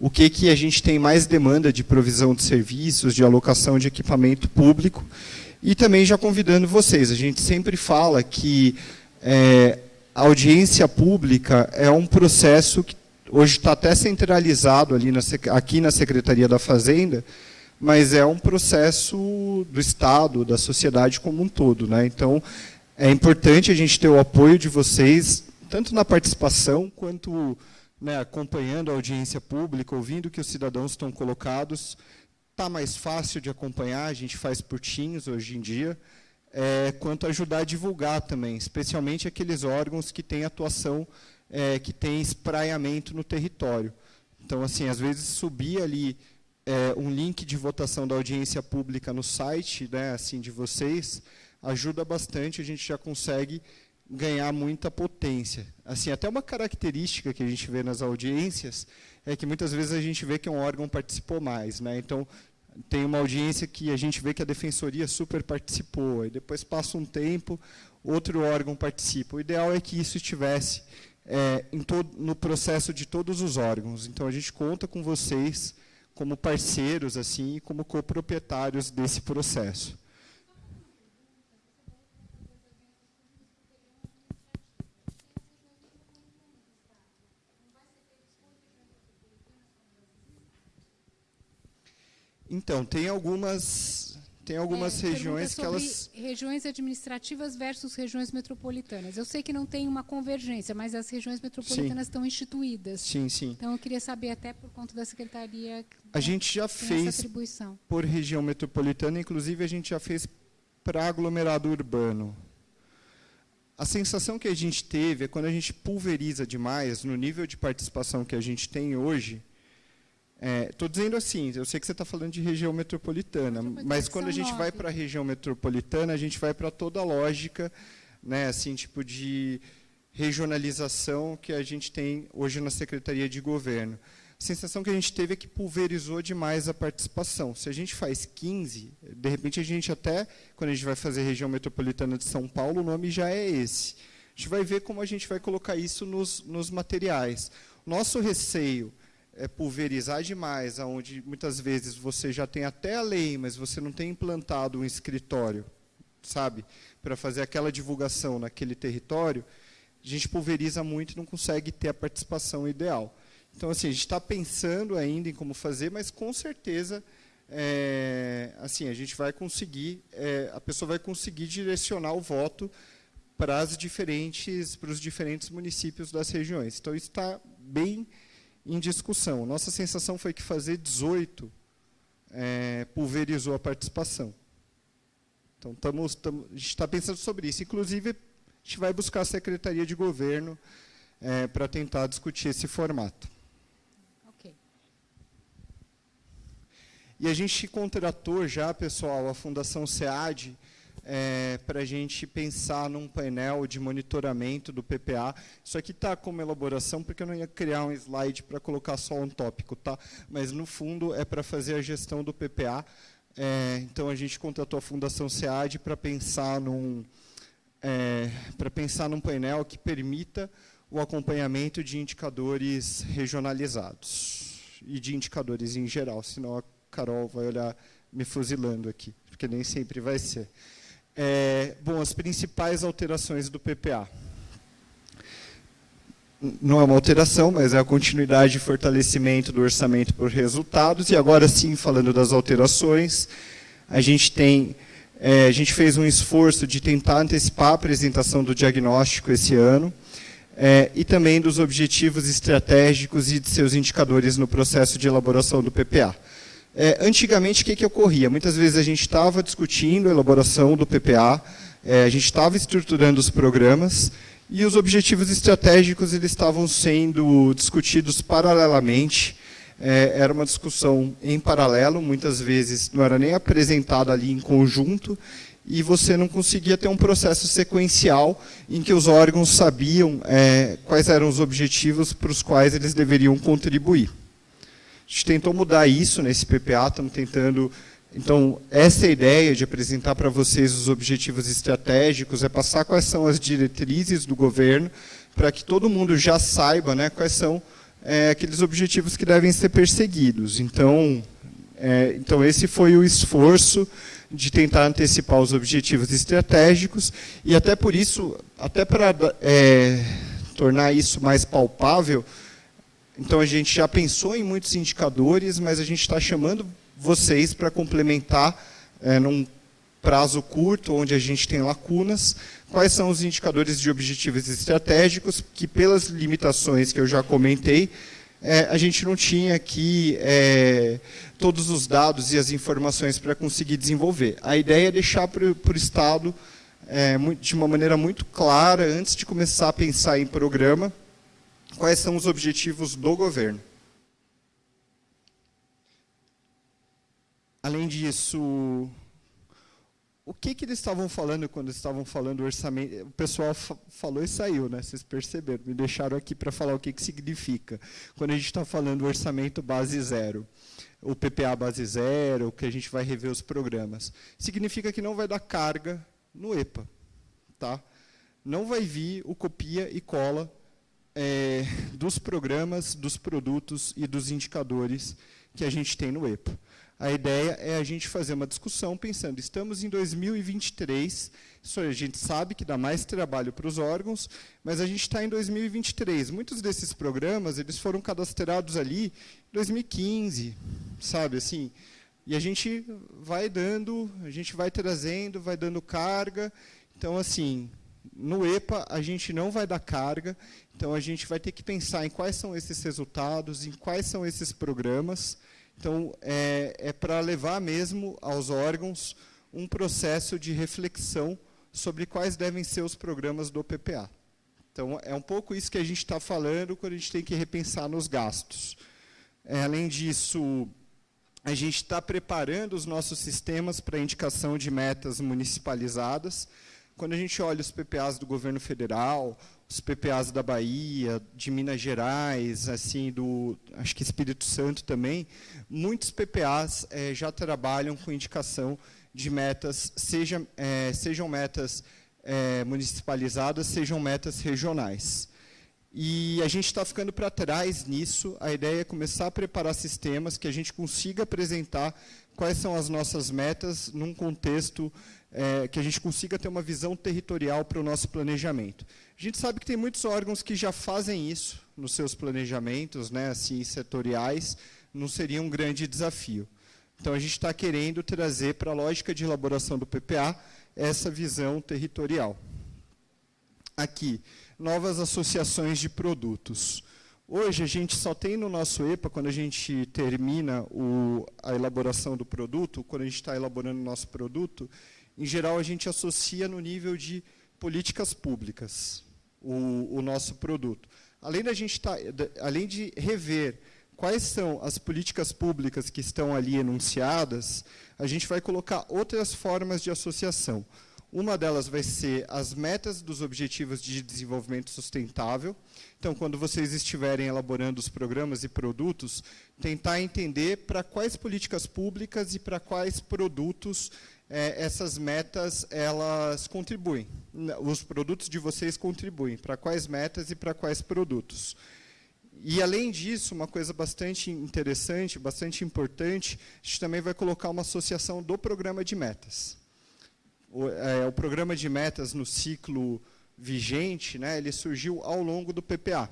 o que, que a gente tem mais demanda de provisão de serviços, de alocação de equipamento público, e também já convidando vocês, a gente sempre fala que é, a audiência pública é um processo que hoje está até centralizado ali na, aqui na Secretaria da Fazenda, mas é um processo do Estado, da sociedade como um todo. Né? Então, é importante a gente ter o apoio de vocês, tanto na participação, quanto né, acompanhando a audiência pública, ouvindo que os cidadãos estão colocados. Está mais fácil de acompanhar, a gente faz por hoje em dia, é, quanto ajudar a divulgar também, especialmente aqueles órgãos que têm atuação, é, que têm espraiamento no território. Então, assim, às vezes subir ali é, um link de votação da audiência pública no site né, assim, de vocês ajuda bastante, a gente já consegue ganhar muita potência. Assim, até uma característica que a gente vê nas audiências é que muitas vezes a gente vê que um órgão participou mais. Né? Então, tem uma audiência que a gente vê que a defensoria super participou, e depois passa um tempo, outro órgão participa. O ideal é que isso estivesse é, todo, no processo de todos os órgãos. Então, a gente conta com vocês como parceiros assim e como coproprietários desse processo. Então, tem algumas tem algumas é, regiões que elas... regiões administrativas versus regiões metropolitanas. Eu sei que não tem uma convergência, mas as regiões metropolitanas sim. estão instituídas. Sim, sim. Então, eu queria saber, até por conta da Secretaria... A né, gente já fez por região metropolitana, inclusive a gente já fez para aglomerado urbano. A sensação que a gente teve é quando a gente pulveriza demais, no nível de participação que a gente tem hoje, Estou é, dizendo assim, eu sei que você está falando de região metropolitana, mas quando a gente vai para a região metropolitana, a gente vai para toda a lógica, né, assim, tipo de regionalização que a gente tem hoje na Secretaria de Governo. A sensação que a gente teve é que pulverizou demais a participação. Se a gente faz 15, de repente a gente até, quando a gente vai fazer região metropolitana de São Paulo, o nome já é esse. A gente vai ver como a gente vai colocar isso nos, nos materiais. Nosso receio é pulverizar demais, onde muitas vezes você já tem até a lei, mas você não tem implantado um escritório, sabe, para fazer aquela divulgação naquele território, a gente pulveriza muito e não consegue ter a participação ideal. Então, assim, a gente está pensando ainda em como fazer, mas com certeza, é, assim, a gente vai conseguir, é, a pessoa vai conseguir direcionar o voto para as diferentes, para os diferentes municípios das regiões. Então, isso está bem em discussão. Nossa sensação foi que fazer 18 é, pulverizou a participação. Então, estamos, estamos, a gente está pensando sobre isso. Inclusive, a gente vai buscar a Secretaria de Governo é, para tentar discutir esse formato. E a gente contratou já, pessoal, a Fundação SEAD, é, para a gente pensar num painel de monitoramento do PPA. Isso aqui está como elaboração, porque eu não ia criar um slide para colocar só um tópico, tá? mas, no fundo, é para fazer a gestão do PPA. É, então, a gente contratou a Fundação SEAD para pensar num, é, para pensar num painel que permita o acompanhamento de indicadores regionalizados e de indicadores em geral, senão a Carol vai olhar me fuzilando aqui, porque nem sempre vai ser. É, bom, as principais alterações do PPA. Não é uma alteração, mas é a continuidade e fortalecimento do orçamento por resultados. E agora sim, falando das alterações, a gente tem, é, a gente fez um esforço de tentar antecipar a apresentação do diagnóstico esse ano, é, e também dos objetivos estratégicos e de seus indicadores no processo de elaboração do PPA. É, antigamente, o que, que ocorria? Muitas vezes a gente estava discutindo a elaboração do PPA, é, a gente estava estruturando os programas, e os objetivos estratégicos eles estavam sendo discutidos paralelamente, é, era uma discussão em paralelo, muitas vezes não era nem apresentada ali em conjunto, e você não conseguia ter um processo sequencial em que os órgãos sabiam é, quais eram os objetivos para os quais eles deveriam contribuir. A gente tentou mudar isso nesse PPA, estamos tentando... Então, essa ideia de apresentar para vocês os objetivos estratégicos é passar quais são as diretrizes do governo para que todo mundo já saiba né, quais são é, aqueles objetivos que devem ser perseguidos. Então, é, então, esse foi o esforço de tentar antecipar os objetivos estratégicos e até por isso, até para é, tornar isso mais palpável, então, a gente já pensou em muitos indicadores, mas a gente está chamando vocês para complementar, é, num prazo curto, onde a gente tem lacunas, quais são os indicadores de objetivos estratégicos, que pelas limitações que eu já comentei, é, a gente não tinha aqui é, todos os dados e as informações para conseguir desenvolver. A ideia é deixar para o Estado, é, de uma maneira muito clara, antes de começar a pensar em programa, quais são os objetivos do governo. Além disso, o que, que eles estavam falando quando estavam falando orçamento? O pessoal falou e saiu, né? Vocês perceberam, me deixaram aqui para falar o que, que significa. Quando a gente está falando orçamento base zero, o PPA base zero, que a gente vai rever os programas, significa que não vai dar carga no EPA. Tá? Não vai vir o copia e cola é, dos programas, dos produtos e dos indicadores que a gente tem no EPA. A ideia é a gente fazer uma discussão pensando, estamos em 2023, isso a gente sabe que dá mais trabalho para os órgãos, mas a gente está em 2023. Muitos desses programas, eles foram cadastrados ali em 2015, sabe, assim, e a gente vai dando, a gente vai trazendo, vai dando carga, então, assim, no EPA a gente não vai dar carga, então, a gente vai ter que pensar em quais são esses resultados, em quais são esses programas. Então, é, é para levar mesmo aos órgãos um processo de reflexão sobre quais devem ser os programas do PPA. Então, é um pouco isso que a gente está falando quando a gente tem que repensar nos gastos. É, além disso, a gente está preparando os nossos sistemas para indicação de metas municipalizadas, quando a gente olha os PPAs do governo federal, os PPAs da Bahia, de Minas Gerais, assim, do, acho que Espírito Santo também, muitos PPAs é, já trabalham com indicação de metas, seja, é, sejam metas é, municipalizadas, sejam metas regionais. E a gente está ficando para trás nisso. A ideia é começar a preparar sistemas que a gente consiga apresentar quais são as nossas metas num contexto é, que a gente consiga ter uma visão territorial para o nosso planejamento. A gente sabe que tem muitos órgãos que já fazem isso nos seus planejamentos, né, assim, setoriais, não seria um grande desafio. Então, a gente está querendo trazer para a lógica de elaboração do PPA essa visão territorial. Aqui, novas associações de produtos. Hoje, a gente só tem no nosso EPA, quando a gente termina o, a elaboração do produto, quando a gente está elaborando o nosso produto, em geral, a gente associa no nível de políticas públicas o, o nosso produto. Além, da gente tá, além de rever quais são as políticas públicas que estão ali enunciadas, a gente vai colocar outras formas de associação. Uma delas vai ser as metas dos Objetivos de Desenvolvimento Sustentável. Então, quando vocês estiverem elaborando os programas e produtos, tentar entender para quais políticas públicas e para quais produtos é, essas metas elas contribuem. Os produtos de vocês contribuem. Para quais metas e para quais produtos. E, além disso, uma coisa bastante interessante, bastante importante, a gente também vai colocar uma associação do programa de metas o, é, o programa de metas no ciclo vigente, né, ele surgiu ao longo do PPA.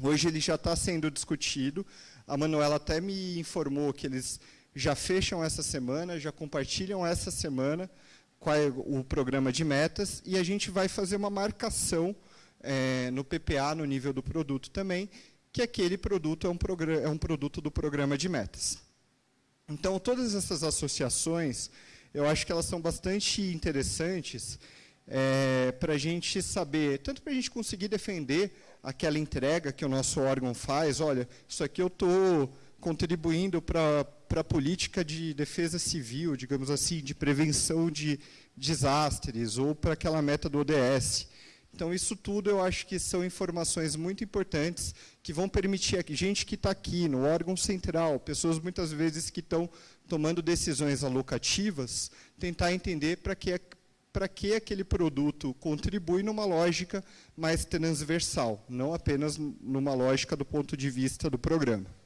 Hoje ele já está sendo discutido. A Manuela até me informou que eles já fecham essa semana, já compartilham essa semana qual é o programa de metas e a gente vai fazer uma marcação é, no PPA, no nível do produto também, que aquele produto é um, é um produto do programa de metas. Então, todas essas associações eu acho que elas são bastante interessantes é, para a gente saber, tanto para a gente conseguir defender aquela entrega que o nosso órgão faz, olha, isso aqui eu estou contribuindo para a política de defesa civil, digamos assim, de prevenção de desastres, ou para aquela meta do ODS. Então, isso tudo eu acho que são informações muito importantes que vão permitir a gente que está aqui no órgão central, pessoas muitas vezes que estão tomando decisões alocativas, tentar entender para que, para que aquele produto contribui numa lógica mais transversal, não apenas numa lógica do ponto de vista do programa.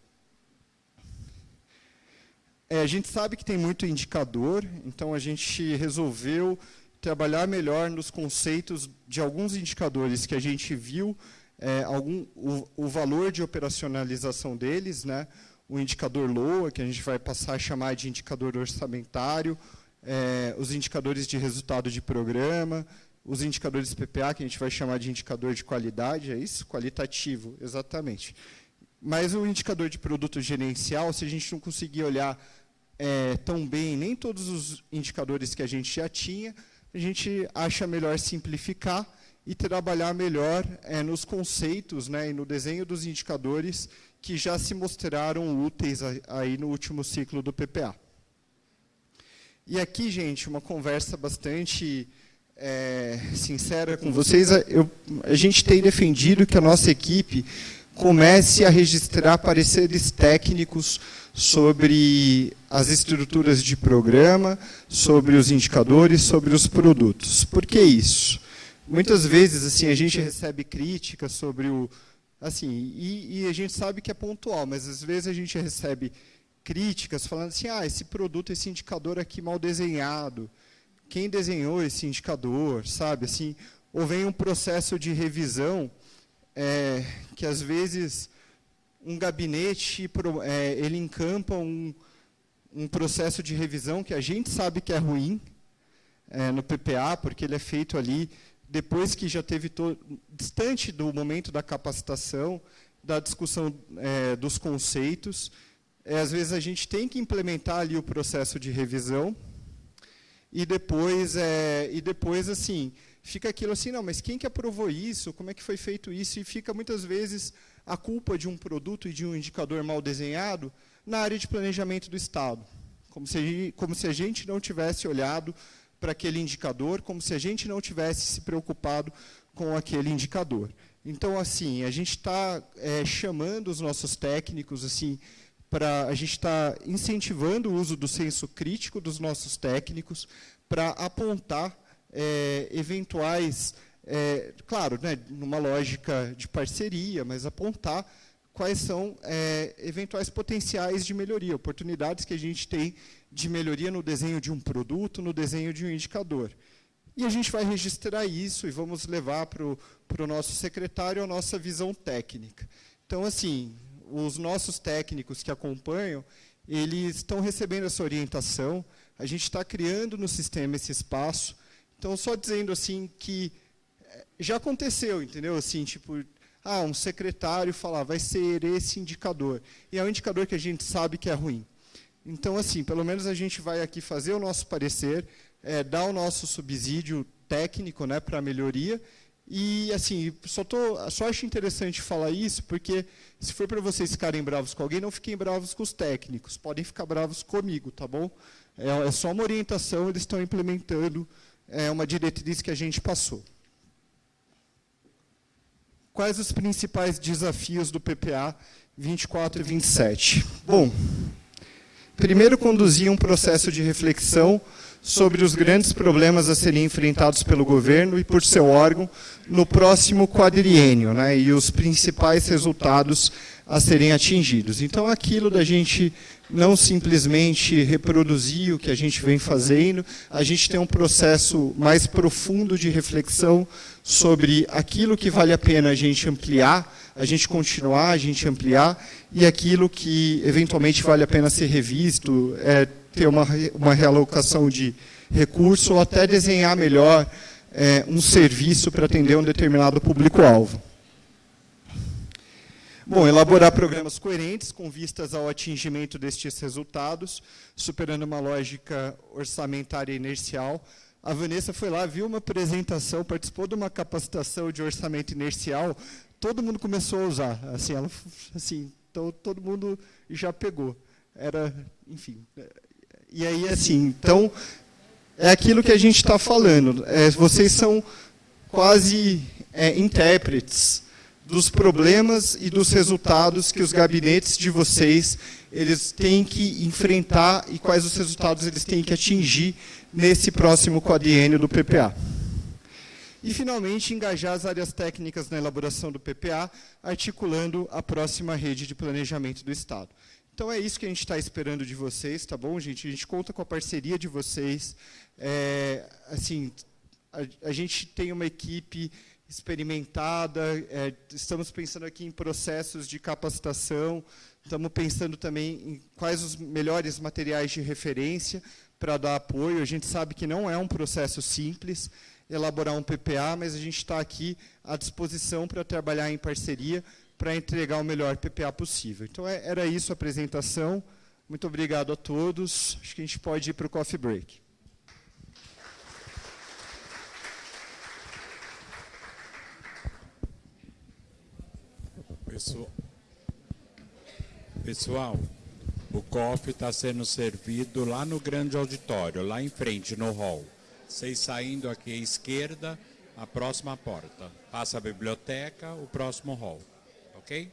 É, a gente sabe que tem muito indicador, então a gente resolveu trabalhar melhor nos conceitos de alguns indicadores que a gente viu é, algum, o, o, valor de operacionalização deles, né? o indicador LOA, que a gente vai passar a chamar de indicador orçamentário, é, os indicadores de resultado de programa, os indicadores PPA, que a gente vai chamar de indicador de qualidade, é isso? Qualitativo, exatamente. Mas o indicador de produto gerencial, se a gente não conseguir olhar é, tão bem nem todos os indicadores que a gente já tinha, a gente acha melhor simplificar e trabalhar melhor é, nos conceitos né, e no desenho dos indicadores que já se mostraram úteis aí no último ciclo do PPA. E aqui, gente, uma conversa bastante é, sincera com vocês. Eu, a gente tem defendido que a nossa equipe comece a registrar pareceres técnicos sobre as estruturas de programa, sobre os indicadores, sobre os produtos. Por que isso? Muitas vezes assim a gente recebe críticas sobre o assim e, e, a gente sabe que é pontual, mas às vezes a gente recebe críticas falando assim, ah, esse produto, esse indicador aqui mal desenhado, quem desenhou esse indicador, sabe, assim, ou vem um processo de revisão é, que às vezes um gabinete é, ele encampa um, um processo de revisão que a gente sabe que é ruim é, no PPA, porque ele é feito ali depois que já teve distante do momento da capacitação, da discussão é, dos conceitos, é, às vezes a gente tem que implementar ali o processo de revisão e depois é, e depois assim fica aquilo assim não, mas quem que aprovou isso? Como é que foi feito isso? E fica muitas vezes a culpa de um produto e de um indicador mal desenhado na área de planejamento do Estado, como se como se a gente não tivesse olhado para aquele indicador, como se a gente não tivesse se preocupado com aquele indicador. Então, assim, a gente está é, chamando os nossos técnicos, assim, para a gente está incentivando o uso do senso crítico dos nossos técnicos para apontar é, eventuais, é, claro, né, numa lógica de parceria, mas apontar quais são é, eventuais potenciais de melhoria, oportunidades que a gente tem de melhoria no desenho de um produto, no desenho de um indicador. E a gente vai registrar isso e vamos levar para o nosso secretário a nossa visão técnica. Então, assim, os nossos técnicos que acompanham, eles estão recebendo essa orientação, a gente está criando no sistema esse espaço. Então, só dizendo assim que eh, já aconteceu, entendeu? Assim, tipo, ah, um secretário falar, vai ser esse indicador. E é um indicador que a gente sabe que é ruim. Então, assim, pelo menos a gente vai aqui fazer o nosso parecer, é, dar o nosso subsídio técnico né, para a melhoria. E, assim, só, tô, só acho interessante falar isso, porque se for para vocês ficarem bravos com alguém, não fiquem bravos com os técnicos, podem ficar bravos comigo, tá bom? É, é só uma orientação, eles estão implementando é, uma diretriz que a gente passou. Quais os principais desafios do PPA 24 e 27? Bom, primeiro conduzir um processo de reflexão sobre os grandes problemas a serem enfrentados pelo governo e por seu órgão no próximo quadriênio, né, e os principais resultados a serem atingidos. Então, aquilo da gente não simplesmente reproduzir o que a gente vem fazendo, a gente tem um processo mais profundo de reflexão sobre aquilo que vale a pena a gente ampliar, a gente continuar, a gente ampliar, e aquilo que eventualmente vale a pena ser revisto, é, ter uma, uma realocação de recurso ou até desenhar melhor é, um serviço para atender um determinado público-alvo. Bom, elaborar programas coerentes com vistas ao atingimento destes resultados, superando uma lógica orçamentária inercial. A Vanessa foi lá, viu uma apresentação, participou de uma capacitação de orçamento inercial, todo mundo começou a usar. Assim, ela, assim, então todo mundo já pegou. Era, enfim, e aí, assim, então, é aquilo que a gente está falando. É, vocês são quase é, intérpretes dos problemas e dos resultados que os gabinetes de vocês eles têm que enfrentar e quais os resultados eles têm que atingir nesse próximo quadriênio do PPA. E, finalmente, engajar as áreas técnicas na elaboração do PPA, articulando a próxima rede de planejamento do Estado. Então é isso que a gente está esperando de vocês, tá bom, gente? A gente conta com a parceria de vocês. É, assim, a, a, gente tem uma equipe experimentada, é, estamos pensando aqui em processos de capacitação, estamos pensando também em quais os melhores materiais de referência para dar apoio. A gente sabe que não é um processo simples elaborar um PPA, mas a gente está aqui à disposição para trabalhar em parceria para entregar o melhor PPA possível. Então, é, era isso a apresentação. Muito obrigado a todos. Acho que a gente pode ir para o coffee break. Pessoal, pessoal o coffee está sendo servido lá no grande auditório, lá em frente, no hall. Vocês saindo aqui à esquerda, a próxima porta. Passa a biblioteca, o próximo hall. ok?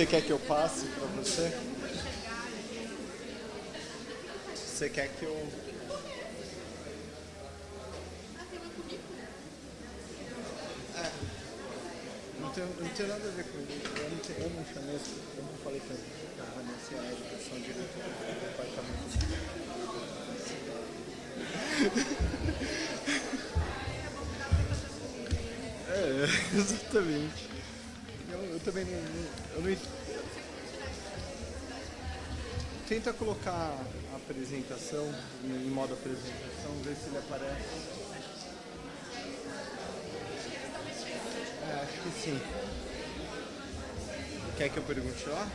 Você quer que eu passe para você? Você quer que eu. É. Não tem, não tem nada a ver com isso. Eu não, tenho, eu não chamei, eu não falei que a Vanessa é a educação diretora do departamento. <laughs> É, exatamente. Eu, eu também não, não, Tenta colocar a apresentação em modo apresentação, ver se ele aparece. É, acho que sim. Quer que eu pergunte lá?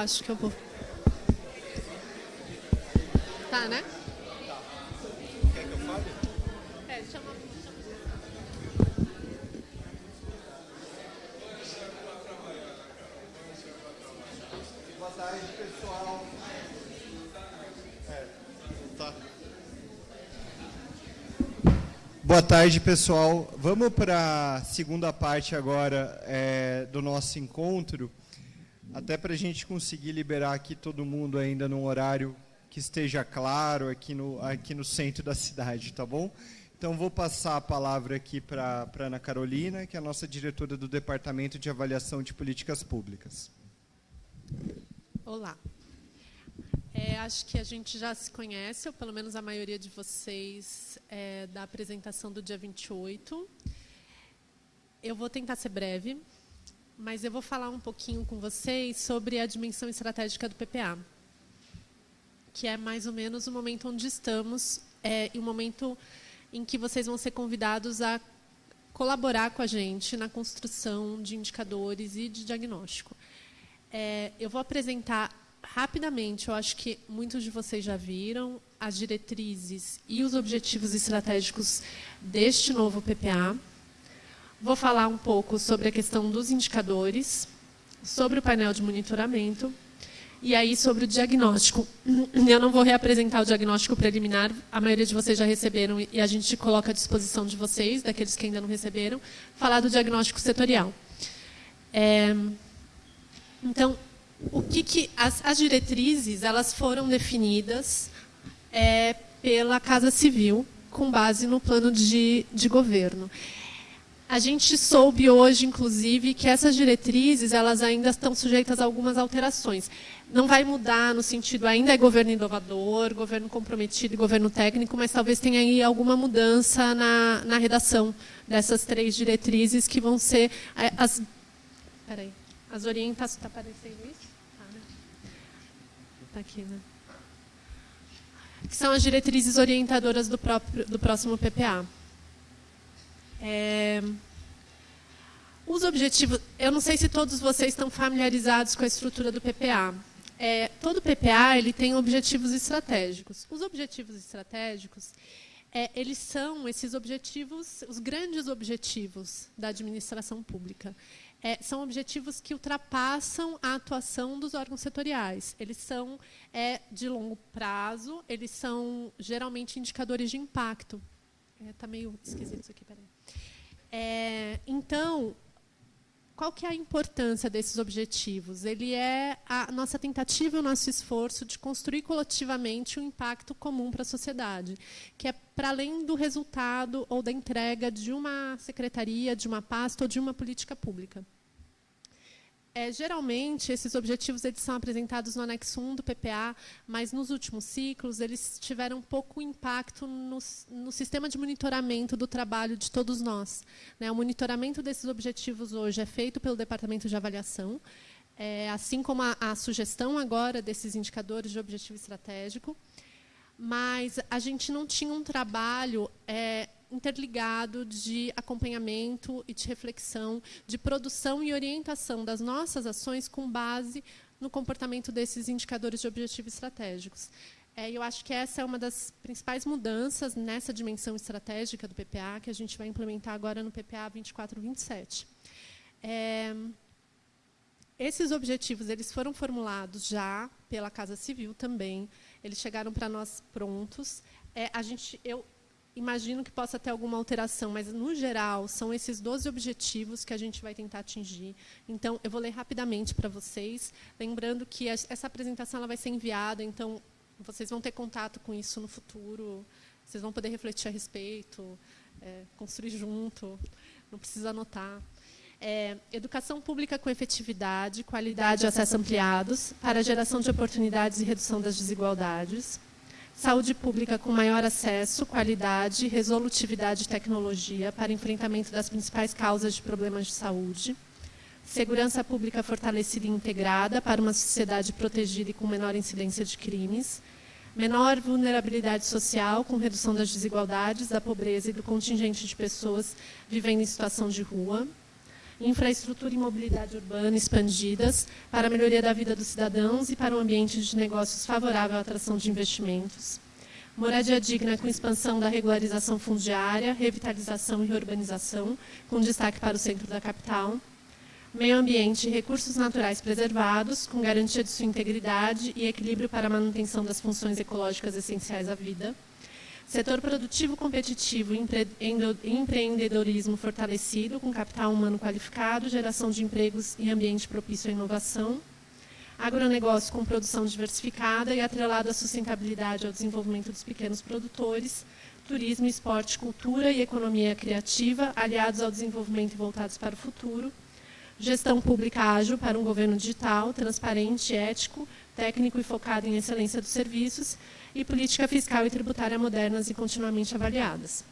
Acho que eu vou. Tá, né? Tá. Quer que eu fale? É, chama. Boa tarde, pessoal. É, tá. Boa tarde, pessoal. Vamos para a segunda parte agora é, do nosso encontro. Até para a gente conseguir liberar aqui todo mundo ainda num horário que esteja claro aqui no, aqui no centro da cidade, tá bom? Então, vou passar a palavra aqui para a Ana Carolina, que é a nossa diretora do Departamento de Avaliação de Políticas Públicas. Olá. É, acho que a gente já se conhece, ou pelo menos a maioria de vocês, é, da apresentação do dia 28. Eu vou tentar ser breve, mas eu vou falar um pouquinho com vocês sobre a dimensão estratégica do PPA, que é mais ou menos o momento onde estamos é, e o momento em que vocês vão ser convidados a colaborar com a gente na construção de indicadores e de diagnóstico. É, eu vou apresentar rapidamente, eu acho que muitos de vocês já viram, as diretrizes e os objetivos estratégicos deste novo PPA. Vou falar um pouco sobre a questão dos indicadores, sobre o painel de monitoramento e aí sobre o diagnóstico. Eu não vou reapresentar o diagnóstico preliminar, a maioria de vocês já receberam e a gente coloca à disposição de vocês, daqueles que ainda não receberam, falar do diagnóstico setorial. É, então, o que, que as, as, diretrizes elas foram definidas é, pela Casa Civil com base no plano de, de governo. A gente soube hoje, inclusive, que essas diretrizes elas ainda estão sujeitas a algumas alterações. Não vai mudar no sentido, ainda é governo inovador, governo comprometido e governo técnico, mas talvez tenha aí alguma mudança na, na redação dessas três diretrizes que vão ser é, as, peraí, as orientações. Está aparecendo isso? Está né? tá aqui, né? Que são as diretrizes orientadoras do, próprio, do próximo PPA. É, os objetivos, eu não sei se todos vocês estão familiarizados com a estrutura do PPA. É, todo PPA ele tem objetivos estratégicos. Os objetivos estratégicos, é, eles são esses objetivos, os grandes objetivos da administração pública. É, são objetivos que ultrapassam a atuação dos órgãos setoriais. Eles são é, de longo prazo, eles são geralmente indicadores de impacto. Está é, meio esquisito isso aqui, peraí. É, então, qual que é a importância desses objetivos? Ele é a nossa tentativa o nosso esforço de construir coletivamente um impacto comum para a sociedade, que é para além do resultado ou da entrega de uma secretaria, de uma pasta ou de uma política pública. É, geralmente, esses objetivos eles são apresentados no anexo 1 do PPA, mas nos últimos ciclos eles tiveram pouco impacto no, no sistema de monitoramento do trabalho de todos nós. Né? O monitoramento desses objetivos hoje é feito pelo Departamento de Avaliação, é, assim como a, a sugestão agora desses indicadores de objetivo estratégico, mas a gente não tinha um trabalho é, interligado de acompanhamento e de reflexão, de produção e orientação das nossas ações com base no comportamento desses indicadores de objetivos estratégicos. É, eu acho que essa é uma das principais mudanças nessa dimensão estratégica do PPA, que a gente vai implementar agora no PPA 24-27. É, esses objetivos eles foram formulados já pela Casa Civil também, eles chegaram para nós prontos. É, a gente, eu imagino que possa ter alguma alteração, mas, no geral, são esses 12 objetivos que a gente vai tentar atingir. Então, eu vou ler rapidamente para vocês, lembrando que essa apresentação ela vai ser enviada, então, vocês vão ter contato com isso no futuro, vocês vão poder refletir a respeito, é, construir junto, não precisa anotar. É, educação pública com efetividade, qualidade e acesso ampliados, para geração de oportunidades e redução das desigualdades saúde pública com maior acesso, qualidade, resolutividade e tecnologia para enfrentamento das principais causas de problemas de saúde, segurança pública fortalecida e integrada para uma sociedade protegida e com menor incidência de crimes, menor vulnerabilidade social com redução das desigualdades, da pobreza e do contingente de pessoas vivendo em situação de rua, infraestrutura e mobilidade urbana expandidas para a melhoria da vida dos cidadãos e para um ambiente de negócios favorável à atração de investimentos. Moradia digna com expansão da regularização fundiária, revitalização e reurbanização, com destaque para o centro da capital. Meio ambiente e recursos naturais preservados, com garantia de sua integridade e equilíbrio para a manutenção das funções ecológicas essenciais à vida Setor produtivo competitivo empreendedorismo fortalecido, com capital humano qualificado, geração de empregos e ambiente propício à inovação. Agronegócio com produção diversificada e atrelado à sustentabilidade ao desenvolvimento dos pequenos produtores. Turismo, esporte, cultura e economia criativa, aliados ao desenvolvimento e voltados para o futuro. Gestão pública ágil para um governo digital, transparente, ético, técnico e focado em excelência dos serviços e política fiscal e tributária modernas e continuamente avaliadas.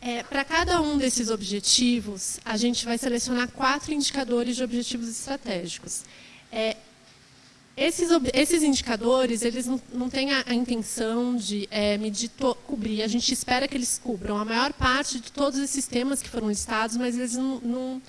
É, Para cada um desses objetivos, a gente vai selecionar quatro indicadores de objetivos estratégicos. É, esses, esses, indicadores, eles não, não têm a, a, intenção de é, medir, to, cobrir, a gente espera que eles cubram a maior parte de todos esses temas que foram listados, mas eles não, não,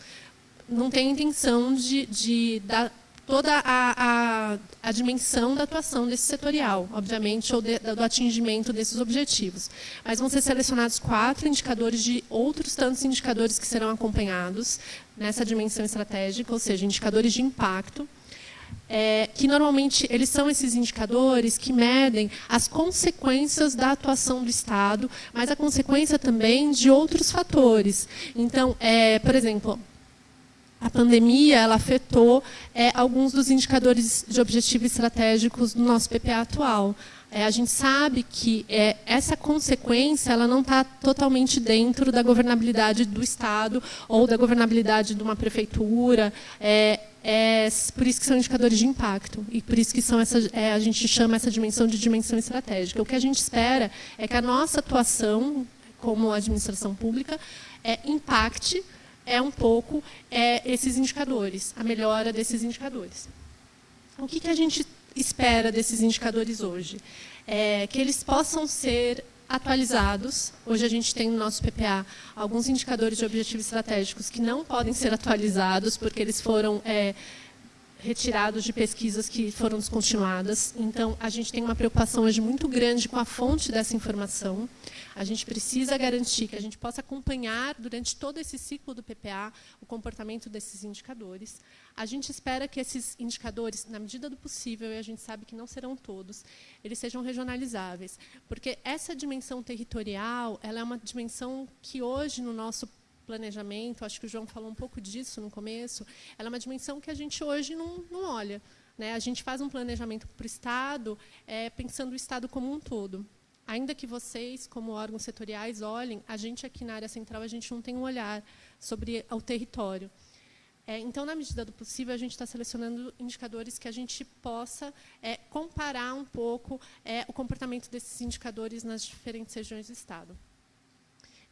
não têm a intenção de, de dar toda a, a, a, dimensão da atuação desse setorial, obviamente, ou de, do atingimento desses objetivos. Mas vão ser selecionados quatro indicadores de outros tantos indicadores que serão acompanhados nessa dimensão estratégica, ou seja, indicadores de impacto, é, que normalmente eles são esses indicadores que medem as consequências da atuação do Estado, mas a consequência também de outros fatores. Então, é, por exemplo, a pandemia ela afetou é, alguns dos indicadores de objetivos estratégicos do nosso PPA atual. É, a gente sabe que é, essa consequência ela não está totalmente dentro da governabilidade do Estado ou da governabilidade de uma prefeitura. É, é, por isso que são indicadores de impacto e por isso que são essa, é, a gente chama essa dimensão de dimensão estratégica. O que a gente espera é que a nossa atuação como administração pública é, impacte é um pouco é, esses indicadores, a melhora desses indicadores. O que, que a gente espera desses indicadores hoje? É que eles possam ser atualizados. Hoje a gente tem no nosso PPA alguns indicadores de objetivos estratégicos que não podem ser atualizados porque eles foram é, retirados de pesquisas que foram descontinuadas. Então, a gente tem uma preocupação hoje muito grande com a fonte dessa informação. A gente precisa garantir que a gente possa acompanhar durante todo esse ciclo do PPA o comportamento desses indicadores. A gente espera que esses indicadores, na medida do possível, e a gente sabe que não serão todos, eles sejam regionalizáveis, porque essa dimensão territorial, ela é uma dimensão que hoje no nosso planejamento, acho que o João falou um pouco disso no começo, ela é uma dimensão que a gente hoje não, não olha. Né? A gente faz um planejamento para o Estado, é, pensando o Estado como um todo. Ainda que vocês, como órgãos setoriais, olhem, a gente aqui na área central, a gente não tem um olhar sobre o território. É, então, na medida do possível, a gente está selecionando indicadores que a gente possa é, comparar um pouco é, o comportamento desses indicadores nas diferentes regiões do Estado.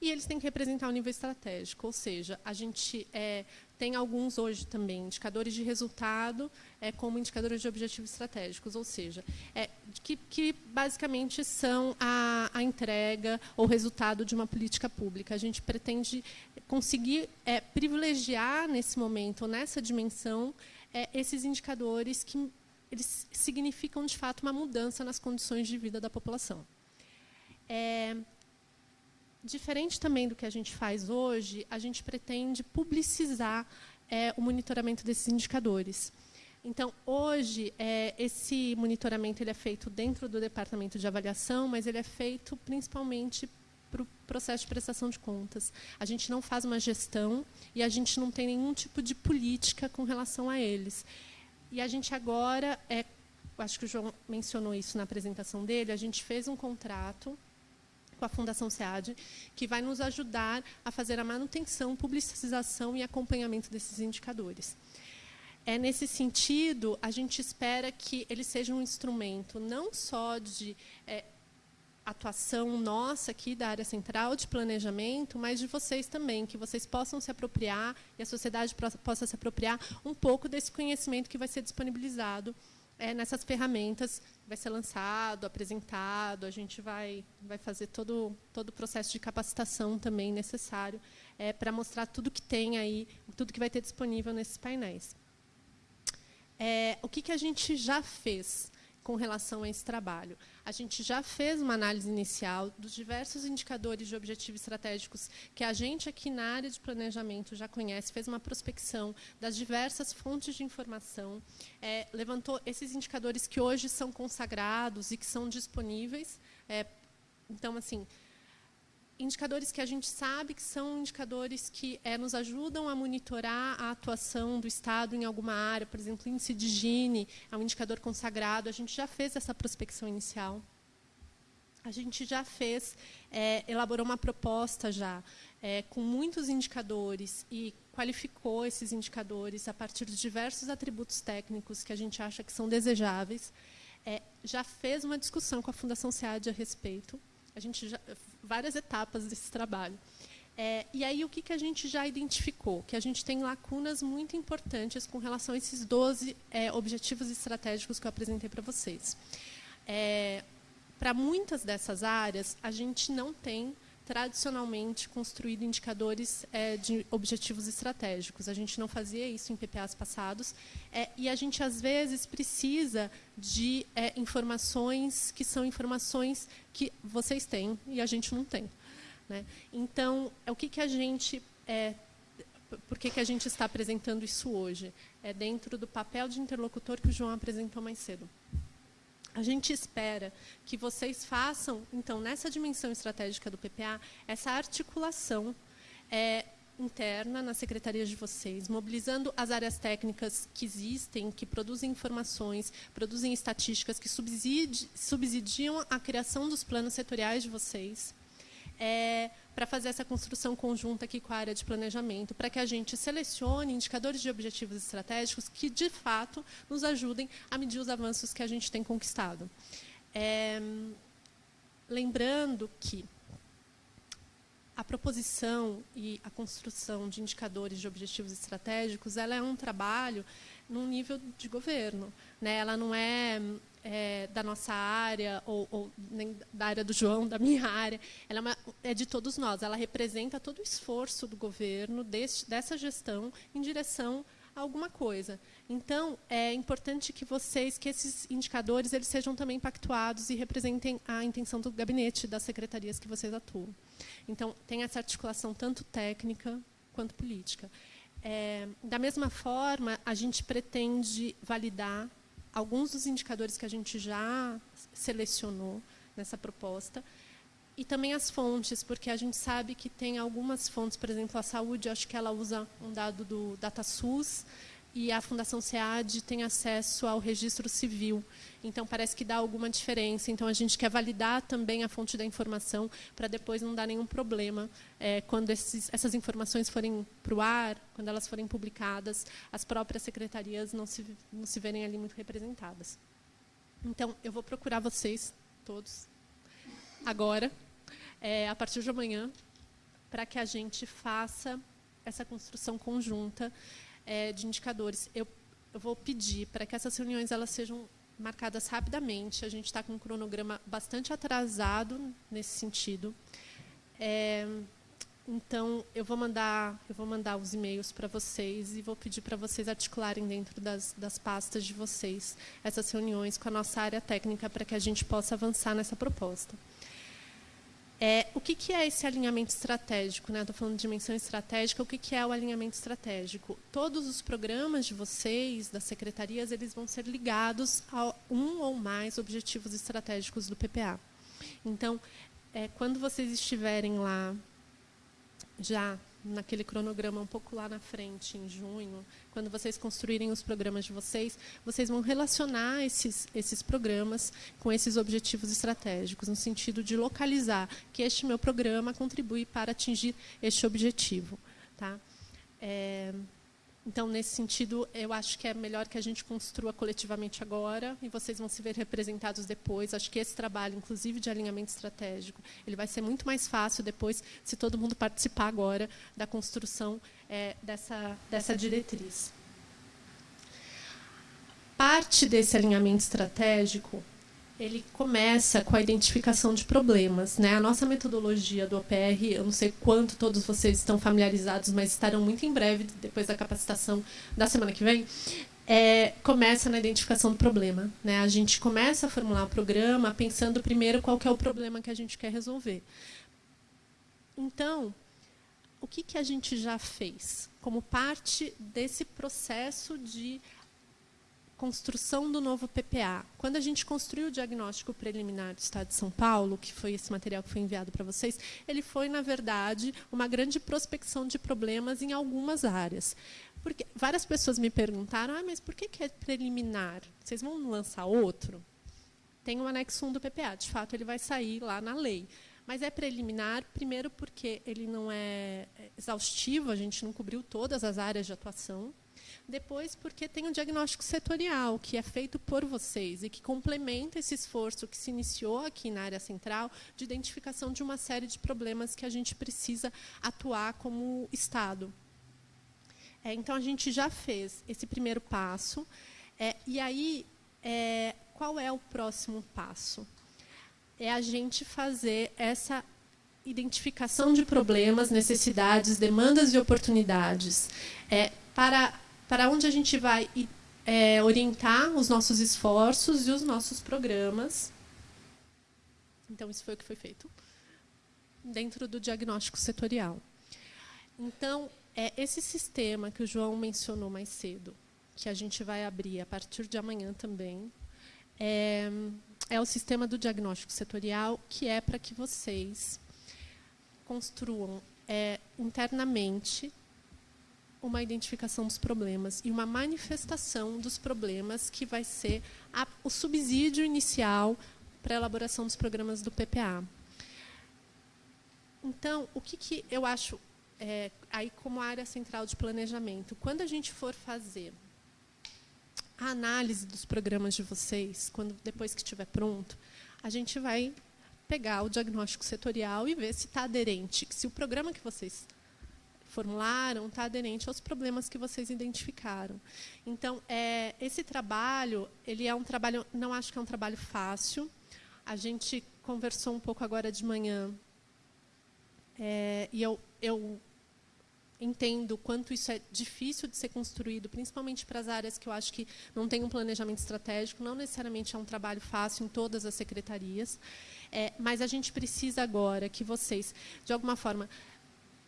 E eles têm que representar o nível estratégico, ou seja, a gente é, tem alguns hoje também, indicadores de resultado é, como indicadores de objetivos estratégicos, ou seja, é, que, que, basicamente são a, a, entrega ou resultado de uma política pública. A gente pretende conseguir é, privilegiar nesse momento, nessa dimensão, é, esses indicadores que eles significam, de fato, uma mudança nas condições de vida da população. Diferente também do que a gente faz hoje, a gente pretende publicizar é, o monitoramento desses indicadores. Então, hoje, é, esse monitoramento ele é feito dentro do departamento de avaliação, mas ele é feito principalmente para o processo de prestação de contas. A gente não faz uma gestão e a gente não tem nenhum tipo de política com relação a eles. E a gente agora, é, acho que o João mencionou isso na apresentação dele, a gente fez um contrato com a Fundação SEAD, que vai nos ajudar a fazer a manutenção, publicização e acompanhamento desses indicadores. É nesse sentido, a gente espera que ele seja um instrumento não só de é, atuação nossa aqui da área central de planejamento, mas de vocês também, que vocês possam se apropriar e a sociedade possa se apropriar um pouco desse conhecimento que vai ser disponibilizado é, nessas ferramentas vai ser lançado, apresentado, a gente vai, vai fazer todo, todo o processo de capacitação também necessário é, para mostrar tudo que tem aí, tudo que vai ter disponível nesses painéis. É, o que, que a gente já fez? Com relação a esse trabalho. A gente já fez uma análise inicial dos diversos indicadores de objetivos estratégicos que a gente aqui na área de planejamento já conhece, fez uma prospecção das diversas fontes de informação, é, levantou esses indicadores que hoje são consagrados e que são disponíveis. É, então, assim, indicadores que a gente sabe que são indicadores que é, nos ajudam a monitorar a atuação do Estado em alguma área, por exemplo, índice de Gini é um indicador consagrado, a gente já fez essa prospecção inicial. A gente já fez, é, elaborou uma proposta já, é, com muitos indicadores e qualificou esses indicadores a partir de diversos atributos técnicos que a gente acha que são desejáveis. É, já fez uma discussão com a Fundação SEAD a respeito. A gente já, várias etapas desse trabalho. É, e aí, o que, que a gente já identificou? Que a gente tem lacunas muito importantes com relação a esses 12 é, objetivos estratégicos que eu apresentei para vocês. É, para muitas dessas áreas, a gente não tem tradicionalmente construído indicadores é, de objetivos estratégicos. A gente não fazia isso em PPAs passados. É, e a gente, às vezes, precisa de é, informações que são informações que vocês têm e a gente não tem. Né? Então, o que, que a gente... Por que, que a gente está apresentando isso hoje? É dentro do papel de interlocutor que o João apresentou mais cedo. A gente espera que vocês façam, então, nessa dimensão estratégica do PPA, essa articulação é, interna nas secretarias de vocês, mobilizando as áreas técnicas que existem, que produzem informações, produzem estatísticas, que subsidi subsidiam a criação dos planos setoriais de vocês, é, para fazer essa construção conjunta aqui com a área de planejamento, para que a gente selecione indicadores de objetivos estratégicos que, de fato, nos ajudem a medir os avanços que a gente tem conquistado. É, lembrando que a proposição e a construção de indicadores de objetivos estratégicos ela é um trabalho num nível de governo. Né? Ela não é é, da nossa área, ou, ou, nem da área do João, da minha área, ela é, uma, é, de todos nós. Ela representa todo o esforço do governo, desse, dessa gestão, em direção a alguma coisa. Então, é importante que vocês, que esses indicadores, eles sejam também pactuados e representem a intenção do gabinete, das secretarias que vocês atuam. Então, tem essa articulação tanto técnica quanto política. É, da mesma forma, a gente pretende validar alguns dos indicadores que a gente já selecionou nessa proposta, e também as fontes, porque a gente sabe que tem algumas fontes, por exemplo, a saúde, acho que ela usa um dado do DataSUS, e a Fundação SEAD tem acesso ao registro civil. Então, parece que dá alguma diferença. Então, a gente quer validar também a fonte da informação para depois não dar nenhum problema é, quando esses, essas informações forem para o ar, quando elas forem publicadas, as próprias secretarias não se, não se verem ali muito representadas. Então, eu vou procurar vocês todos agora, é, a partir de amanhã, para que a gente faça essa construção conjunta é, de indicadores. Eu, eu vou pedir para que essas reuniões elas sejam marcadas rapidamente. A gente está com um cronograma bastante atrasado nesse sentido. É, então, eu vou mandar, eu vou mandar os e-mails para vocês e vou pedir para vocês articularem dentro das, das pastas de vocês essas reuniões com a nossa área técnica para que a gente possa avançar nessa proposta. É, o que, que, é esse alinhamento estratégico? Estou né? falando de dimensão estratégica. O que, que, é o alinhamento estratégico? Todos os programas de vocês, das secretarias, eles vão ser ligados a um ou mais objetivos estratégicos do PPA. Então, é, quando vocês estiverem lá já naquele cronograma um pouco lá na frente, em junho, quando vocês construírem os programas de vocês, vocês vão relacionar esses, esses programas com esses objetivos estratégicos, no sentido de localizar que este meu programa contribui para atingir este objetivo. Tá? É, então, nesse sentido, eu acho que é melhor que a gente construa coletivamente agora e vocês vão se ver representados depois. Acho que esse trabalho, inclusive de alinhamento estratégico, ele vai ser muito mais fácil depois se todo mundo participar agora da construção é, dessa, dessa diretriz. Parte desse alinhamento estratégico ele começa com a identificação de problemas. Né? A nossa metodologia do OPR, eu não sei quanto todos vocês estão familiarizados, mas estarão muito em breve, depois da capacitação da semana que vem, é, começa na identificação do problema. Né? A gente começa a formular o programa pensando primeiro qual é o problema que a gente quer resolver. Então, o que, que a gente já fez como parte desse processo de construção do novo PPA. Quando a gente construiu o diagnóstico preliminar do Estado de São Paulo, que foi esse material que foi enviado para vocês, ele foi, na verdade, uma grande prospecção de problemas em algumas áreas. Porque várias pessoas me perguntaram, ah, mas por que, que é preliminar? Vocês vão lançar outro? Tem o um anexo 1 do PPA, de fato, ele vai sair lá na lei. Mas é preliminar, primeiro porque ele não é exaustivo, a gente não cobriu todas as áreas de atuação, depois, porque tem um diagnóstico setorial, que é feito por vocês e que complementa esse esforço que se iniciou aqui na área central de identificação de uma série de problemas que a gente precisa atuar como Estado. É, então, a gente já fez esse primeiro passo. É, e aí, é, qual é o próximo passo? É a gente fazer essa identificação de problemas, necessidades, demandas e oportunidades é, para para onde a gente vai é, orientar os nossos esforços e os nossos programas. Então, isso foi o que foi feito dentro do diagnóstico setorial. Então, é esse sistema que o João mencionou mais cedo, que a gente vai abrir a partir de amanhã também, é, é o sistema do diagnóstico setorial, que é para que vocês construam é, internamente uma identificação dos problemas e uma manifestação dos problemas que vai ser a, o subsídio inicial para a elaboração dos programas do PPA. Então, o que, que eu acho, é, aí como área central de planejamento, quando a gente for fazer a análise dos programas de vocês, quando depois que estiver pronto, a gente vai pegar o diagnóstico setorial e ver se está aderente, se o programa que vocês formularam está aderente aos problemas que vocês identificaram. Então, é, esse trabalho, ele é um trabalho, não acho que é um trabalho fácil. A gente conversou um pouco agora de manhã, é, e eu, eu entendo quanto isso é difícil de ser construído, principalmente para as áreas que eu acho que não tem um planejamento estratégico, não necessariamente é um trabalho fácil em todas as secretarias, é, mas a gente precisa agora que vocês, de alguma forma,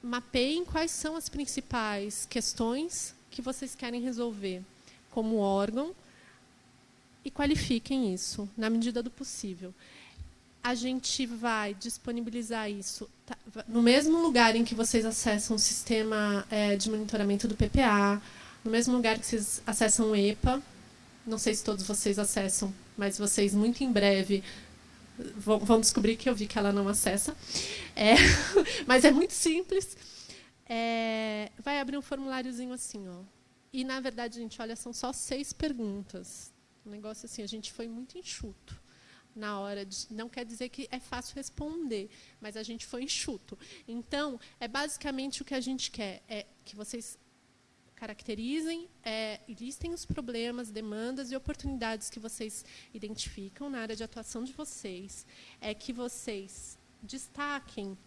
mapeiem quais são as principais questões que vocês querem resolver como órgão e qualifiquem isso na medida do possível. A gente vai disponibilizar isso tá, no mesmo lugar em que vocês acessam o sistema é, de monitoramento do PPA, no mesmo lugar que vocês acessam o EPA. Não sei se todos vocês acessam, mas vocês muito em breve vão, vão descobrir que eu vi que ela não acessa. É, <laughs> mas é muito simples. É, vai abrir um formuláriozinho assim, ó. E na verdade, gente, olha, são só seis perguntas. Um negócio assim, a gente foi muito enxuto na hora de. Não quer dizer que é fácil responder, mas a gente foi enxuto. Então, é basicamente o que a gente quer: é que vocês caracterizem é, e listem os problemas, demandas e oportunidades que vocês identificam na área de atuação de vocês. É que vocês destaquem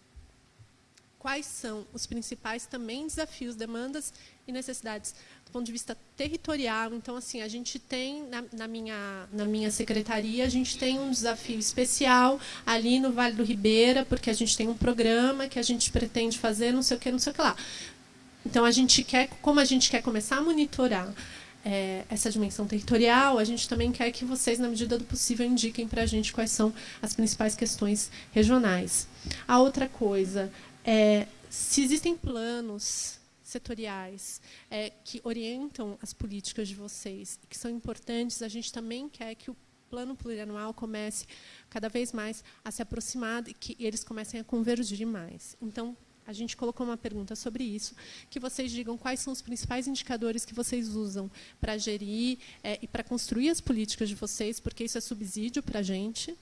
quais são os principais também desafios, demandas e necessidades do ponto de vista territorial. Então, assim, a gente tem, na, na, minha, na minha secretaria, a gente tem um desafio especial ali no Vale do Ribeira, porque a gente tem um programa que a gente pretende fazer, não sei o que, não sei o que lá. Então, a gente quer, como a gente quer começar a monitorar é, essa dimensão territorial, a gente também quer que vocês, na medida do possível, indiquem para a gente quais são as principais questões regionais. A outra coisa é se existem planos setoriais é, que orientam as políticas de vocês e que são importantes, a gente também quer que o plano plurianual comece cada vez mais a se aproximar e que eles comecem a convergir mais. Então, a gente colocou uma pergunta sobre isso, que vocês digam quais são os principais indicadores que vocês usam para gerir é, e para construir as políticas de vocês, porque isso é subsídio para a gente.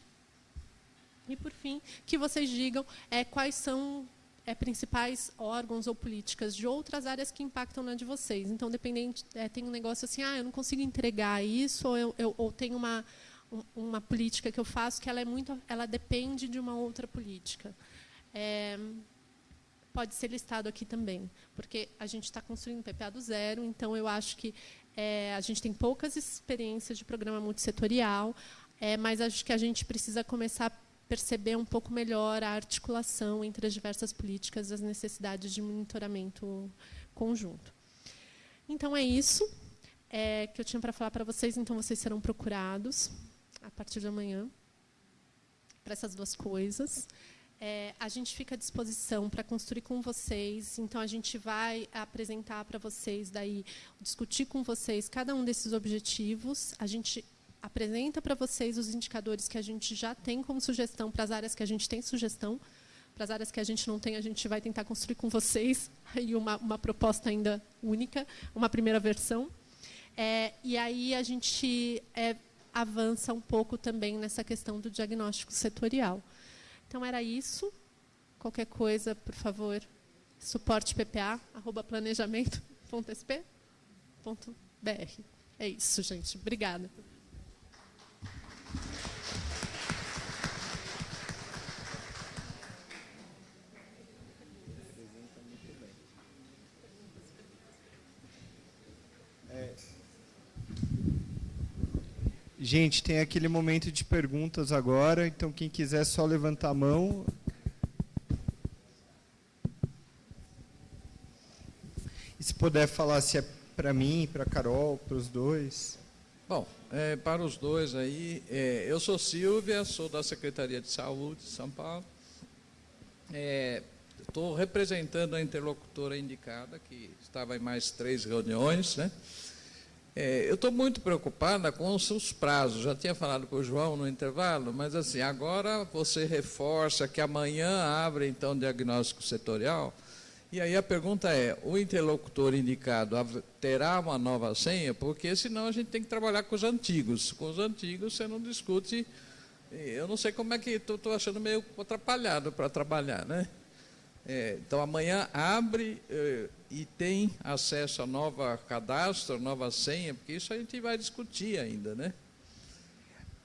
E, por fim, que vocês digam é, quais são é, principais órgãos ou políticas de outras áreas que impactam na de vocês. Então, dependente, é, tem um negócio assim, ah, eu não consigo entregar isso, ou, eu, eu, ou tem uma, uma política que eu faço que ela é muito, ela depende de uma outra política. É, pode ser listado aqui também, porque a gente está construindo PPA do zero, então eu acho que é, a gente tem poucas experiências de programa multissetorial, é, mas acho que a gente precisa começar perceber um pouco melhor a articulação entre as diversas políticas e as necessidades de monitoramento conjunto. Então, é isso é, que eu tinha para falar para vocês. Então, vocês serão procurados a partir de amanhã para essas duas coisas. É, a gente fica à disposição para construir com vocês. Então, a gente vai apresentar para vocês, daí discutir com vocês cada um desses objetivos. A gente apresenta para vocês os indicadores que a gente já tem como sugestão para as áreas que a gente tem sugestão. Para as áreas que a gente não tem, a gente vai tentar construir com vocês <laughs> aí uma, uma proposta ainda única, uma primeira versão. É, e aí a gente é, avança um pouco também nessa questão do diagnóstico setorial. Então, era isso. Qualquer coisa, por favor, suporte. É isso, gente. Obrigada. Gente, tem aquele momento de perguntas agora, então quem quiser só levantar a mão. E se puder falar se é para mim, para Carol, para os dois. Bom, é, para os dois aí, é, eu sou Silvia, sou da Secretaria de Saúde de São Paulo. Estou é, representando a interlocutora indicada, que estava em mais três reuniões, né? É, eu estou muito preocupada com os seus prazos. Já tinha falado com o João no intervalo, mas assim, agora você reforça que amanhã abre então o diagnóstico setorial. E aí a pergunta é: o interlocutor indicado terá uma nova senha? Porque senão a gente tem que trabalhar com os antigos. Com os antigos você não discute. Eu não sei como é que estou achando meio atrapalhado para trabalhar, né? É, então amanhã abre. É, e tem acesso a nova cadastro, nova senha, porque isso a gente vai discutir ainda, né?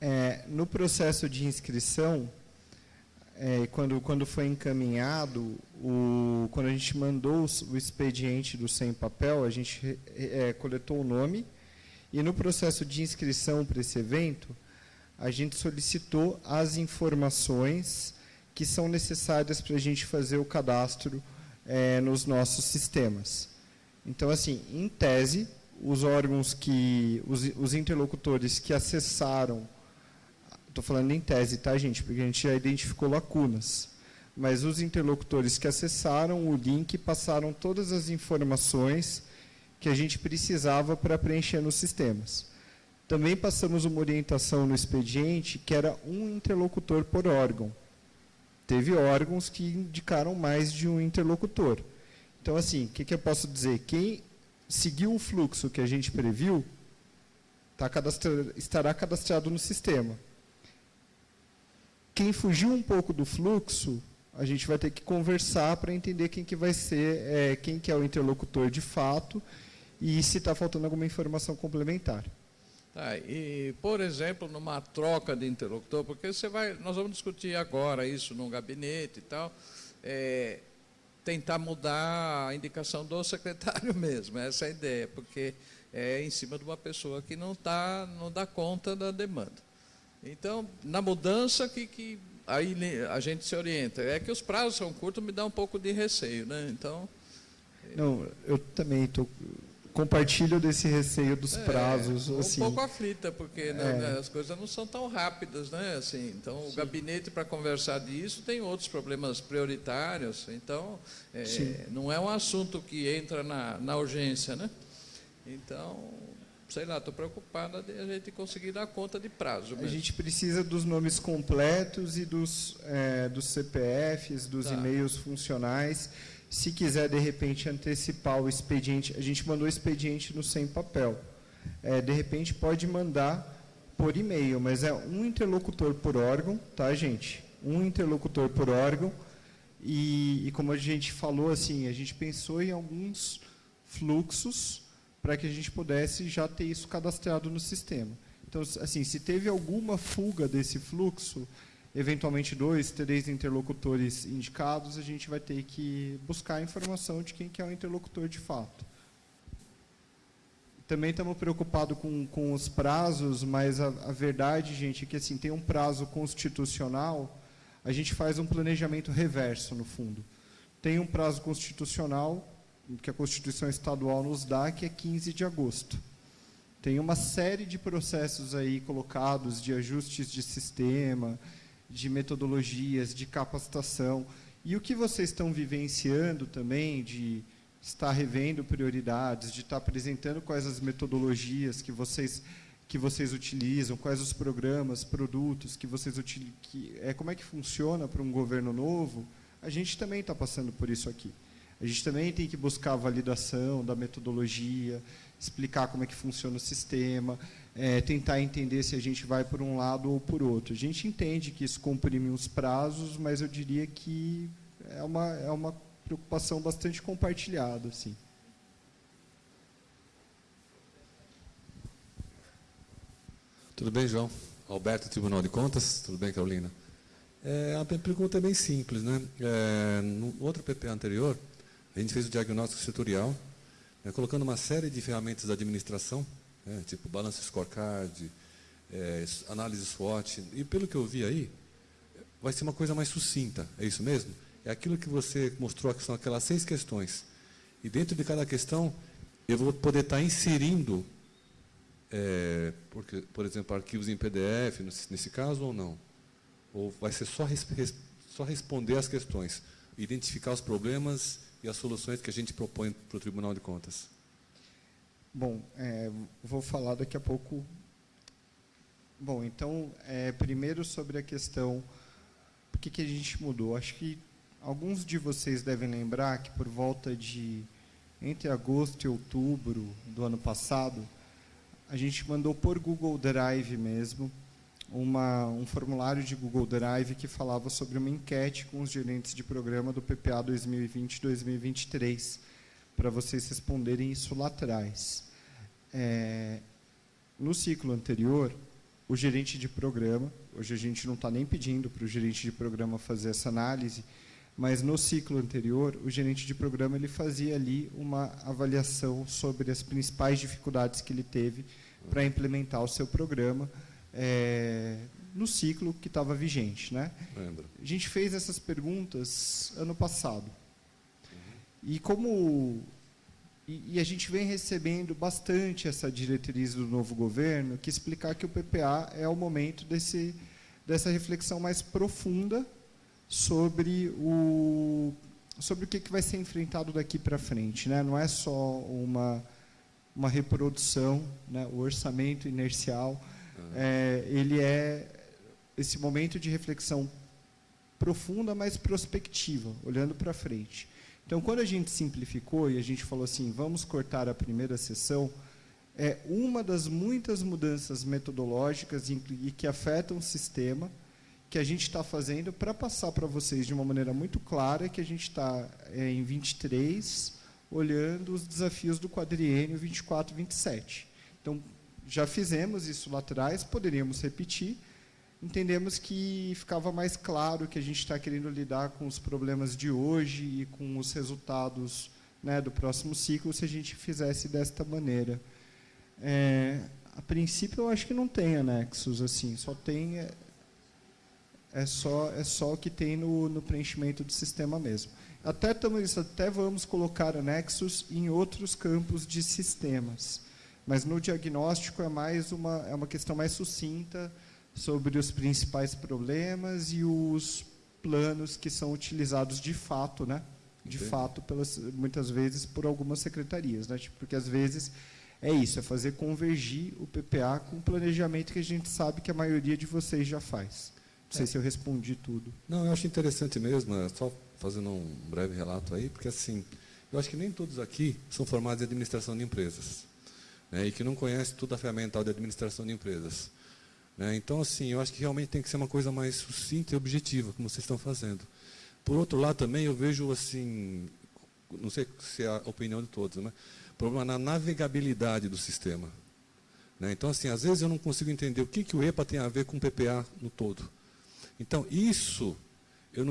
É, no processo de inscrição, é, quando, quando foi encaminhado, o, quando a gente mandou o, expediente do sem papel, a gente é, coletou o nome, e no processo de inscrição para esse evento, a gente solicitou as informações que são necessárias para a gente fazer o cadastro é, nos nossos sistemas. Então, assim, em tese, os órgãos que, os, os interlocutores que acessaram, estou falando em tese, tá, gente, porque a gente já identificou lacunas, mas os interlocutores que acessaram o link passaram todas as informações que a gente precisava para preencher nos sistemas. Também passamos uma orientação no expediente que era um interlocutor por órgão. Teve órgãos que indicaram mais de um interlocutor. Então, assim, o que, que eu posso dizer? Quem seguiu o fluxo que a gente previu tá cadastra, estará cadastrado no sistema. Quem fugiu um pouco do fluxo, a gente vai ter que conversar para entender quem que vai ser, é, quem que é o interlocutor de fato e se está faltando alguma informação complementar. Tá, e, por exemplo, numa troca de interlocutor, porque você vai, nós vamos discutir agora isso no gabinete e tal, é, tentar mudar a indicação do secretário <laughs> mesmo, essa é a ideia, porque é em cima de uma pessoa que não, tá, não dá conta da demanda. Então, na mudança que, que aí a gente se orienta. É que os prazos são curtos, me dá um pouco de receio, né? Então. Não, eu também estou compartilho desse receio dos é, prazos. Um assim. pouco aflita, porque né, é. né, as coisas não são tão rápidas, né? Assim, então, Sim. o gabinete para conversar disso tem outros problemas prioritários. Então, é, não é um assunto que entra na, na urgência, né? Então, sei lá, estou preocupada de a gente conseguir dar conta de prazo. Mesmo. A gente precisa dos nomes completos e dos, é, dos CPFs, dos tá. e-mails funcionais se quiser, de repente, antecipar o expediente, a gente mandou o expediente no sem papel. É, de repente, pode mandar por e-mail, mas é um interlocutor por órgão, tá, gente? Um interlocutor por órgão. E, e como a gente falou, assim, a gente pensou em alguns fluxos para que a gente pudesse já ter isso cadastrado no sistema. Então, assim, se teve alguma fuga desse fluxo, eventualmente dois, três interlocutores indicados, a gente vai ter que buscar a informação de quem que é o interlocutor de fato. Também estamos preocupados com, com os prazos, mas a, a verdade, gente, é que assim, tem um prazo constitucional, a gente faz um planejamento reverso, no fundo. Tem um prazo constitucional, que a Constituição Estadual nos dá, que é 15 de agosto. Tem uma série de processos aí colocados de ajustes de sistema, de metodologias, de capacitação. E o que vocês estão vivenciando também, de estar revendo prioridades, de estar apresentando quais as metodologias que vocês que vocês utilizam, quais os programas, produtos que vocês utilizam, que, é, como é que funciona para um governo novo, a gente também está passando por isso aqui. A gente também tem que buscar a validação da metodologia, explicar como é que funciona o sistema, é, tentar entender se a gente vai por um lado ou por outro. A gente entende que isso comprime os prazos, mas eu diria que é uma, é uma preocupação bastante compartilhada. Assim. Tudo bem, João? Alberto, Tribunal de Contas. Tudo bem, Carolina? É, a minha pergunta é bem simples. Né? É, no outro PP anterior, a gente fez o diagnóstico setorial, né, colocando uma série de ferramentas da administração né, tipo balanço scorecard, é, análise SWOT. E pelo que eu vi aí, vai ser uma coisa mais sucinta, é isso mesmo? É aquilo que você mostrou, que são aquelas seis questões. E dentro de cada questão, eu vou poder estar inserindo, é, porque, por exemplo, arquivos em PDF, nesse caso, ou não? Ou vai ser só, res, só responder as questões, identificar os problemas e as soluções que a gente propõe para o Tribunal de Contas? Bom, é, vou falar daqui a pouco. Bom, então, é, primeiro sobre a questão, por que, que a gente mudou? Acho que alguns de vocês devem lembrar que por volta de entre agosto e outubro do ano passado, a gente mandou por Google Drive mesmo uma, um formulário de Google Drive que falava sobre uma enquete com os gerentes de programa do PPA 2020-2023 para vocês responderem isso lá atrás. É, no ciclo anterior, o gerente de programa, hoje a gente não está nem pedindo para o gerente de programa fazer essa análise, mas no ciclo anterior, o gerente de programa ele fazia ali uma avaliação sobre as principais dificuldades que ele teve para implementar o seu programa é, no ciclo que estava vigente. Né? Lembra. A gente fez essas perguntas ano passado. E como e, e, a gente vem recebendo bastante essa diretriz do novo governo, que explicar que o PPA é o momento desse, dessa reflexão mais profunda sobre o, sobre o que, que vai ser enfrentado daqui para frente. Né? Não é só uma uma reprodução, né? o orçamento inercial, é, ele é esse momento de reflexão profunda, mas prospectiva, olhando para frente. Então, quando a gente simplificou e a gente falou assim, vamos cortar a primeira sessão, é uma das muitas mudanças metodológicas e que afetam o sistema que a gente está fazendo para passar para vocês de uma maneira muito clara que a gente está é, em 23 olhando os desafios do quadriênio 24 27. Então, já fizemos isso lá atrás, poderíamos repetir, entendemos que ficava mais claro que a gente está querendo lidar com os problemas de hoje e com os resultados né, do próximo ciclo se a gente fizesse desta maneira. É, a princípio, eu acho que não tem anexos assim, só tem é, é só é só o que tem no, no preenchimento do sistema mesmo. Até estamos até vamos colocar anexos em outros campos de sistemas, mas no diagnóstico é mais uma é uma questão mais sucinta sobre os principais problemas e os planos que são utilizados de fato, né? De Entendi. fato, pelas, muitas vezes por algumas secretarias, né? Tipo, porque às vezes é isso, é fazer convergir o PPA com o planejamento que a gente sabe que a maioria de vocês já faz. Não sei é. se eu respondi tudo. Não, eu acho interessante mesmo, é só fazendo um breve relato aí, porque assim, eu acho que nem todos aqui são formados em administração de empresas, né, e que não conhecem toda a ferramental de administração de empresas. Né? Então, assim, eu acho que realmente tem que ser uma coisa mais sucinta e objetiva, como vocês estão fazendo. Por outro lado, também eu vejo, assim, não sei se é a opinião de todos, né? problema na navegabilidade do sistema. Né? Então, assim, às vezes eu não consigo entender o que, que o EPA tem a ver com o PPA no todo. Então, isso, eu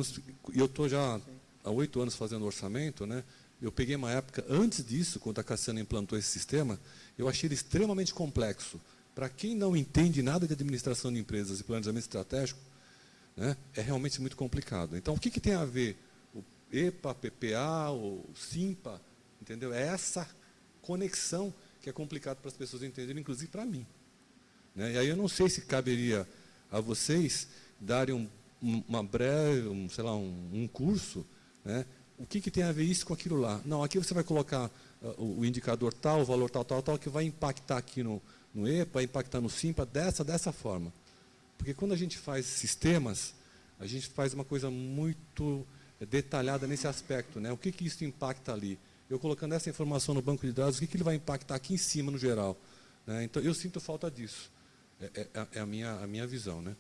estou já há oito anos fazendo orçamento, né? eu peguei uma época, antes disso, quando a Cassiana implantou esse sistema, eu achei ele extremamente complexo. Para quem não entende nada de administração de empresas e planejamento estratégico, né, é realmente muito complicado. Então, o que, que tem a ver o EPA, PPA, o SIMPA, entendeu? É essa conexão que é complicado para as pessoas entenderem, inclusive para mim. Né? E aí eu não sei se caberia a vocês darem um, uma breve, um, sei lá, um, um curso, né? O que, que tem a ver isso com aquilo lá? Não, aqui você vai colocar uh, o, indicador tal, o valor tal, tal, tal, que vai impactar aqui no, no EPA, impactar no SIMPA dessa, dessa forma. Porque quando a gente faz sistemas, a gente faz uma coisa muito detalhada nesse aspecto. Né? O que, que isso impacta ali? Eu colocando essa informação no banco de dados, o que, que ele vai impactar aqui em cima no geral? Né? Então, eu sinto falta disso. É, é, é, a, minha, a minha visão. Né?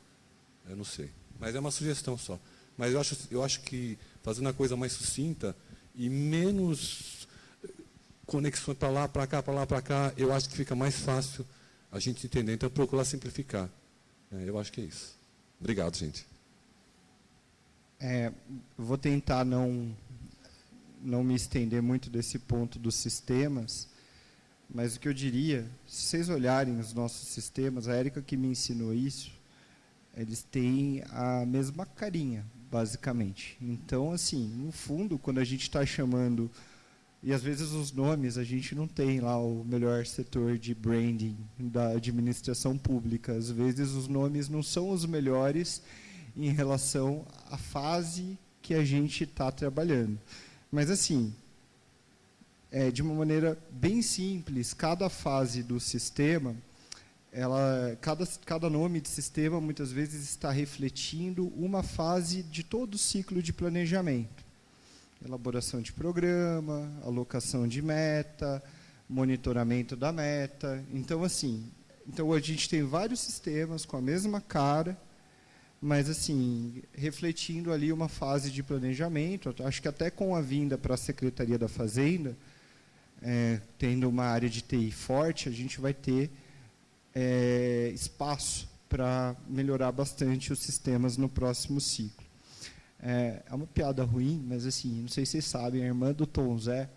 Eu não sei. Mas é uma sugestão só. Mas eu acho, eu acho que fazendo a coisa mais sucinta e menos conexões para lá, para cá, para lá, para cá, eu acho que fica mais fácil a gente entender. Então, procurar simplificar. É, eu acho que é isso. Obrigado, gente. É, vou tentar não, não me estender muito desse ponto dos sistemas, mas o que eu diria, se vocês olharem os nossos sistemas, a Érica que me ensinou isso, eles têm a mesma carinha, basicamente. Então, assim, no fundo, quando a gente está chamando e às vezes os nomes a gente não tem lá o melhor setor de branding da administração pública. Às vezes os nomes não são os melhores em relação à fase que a gente está trabalhando. Mas assim, é, de uma maneira bem simples, cada fase do sistema, ela, cada, cada nome de sistema muitas vezes está refletindo uma fase de todo o ciclo de planejamento elaboração de programa, alocação de meta, monitoramento da meta. Então, assim, então a gente tem vários sistemas com a mesma cara, mas assim, refletindo ali uma fase de planejamento, acho que até com a vinda para a Secretaria da Fazenda, é, tendo uma área de TI forte, a gente vai ter é, espaço para melhorar bastante os sistemas no próximo ciclo. É, é uma piada ruim, mas assim, não sei se vocês sabem, a irmã do Tom Zé,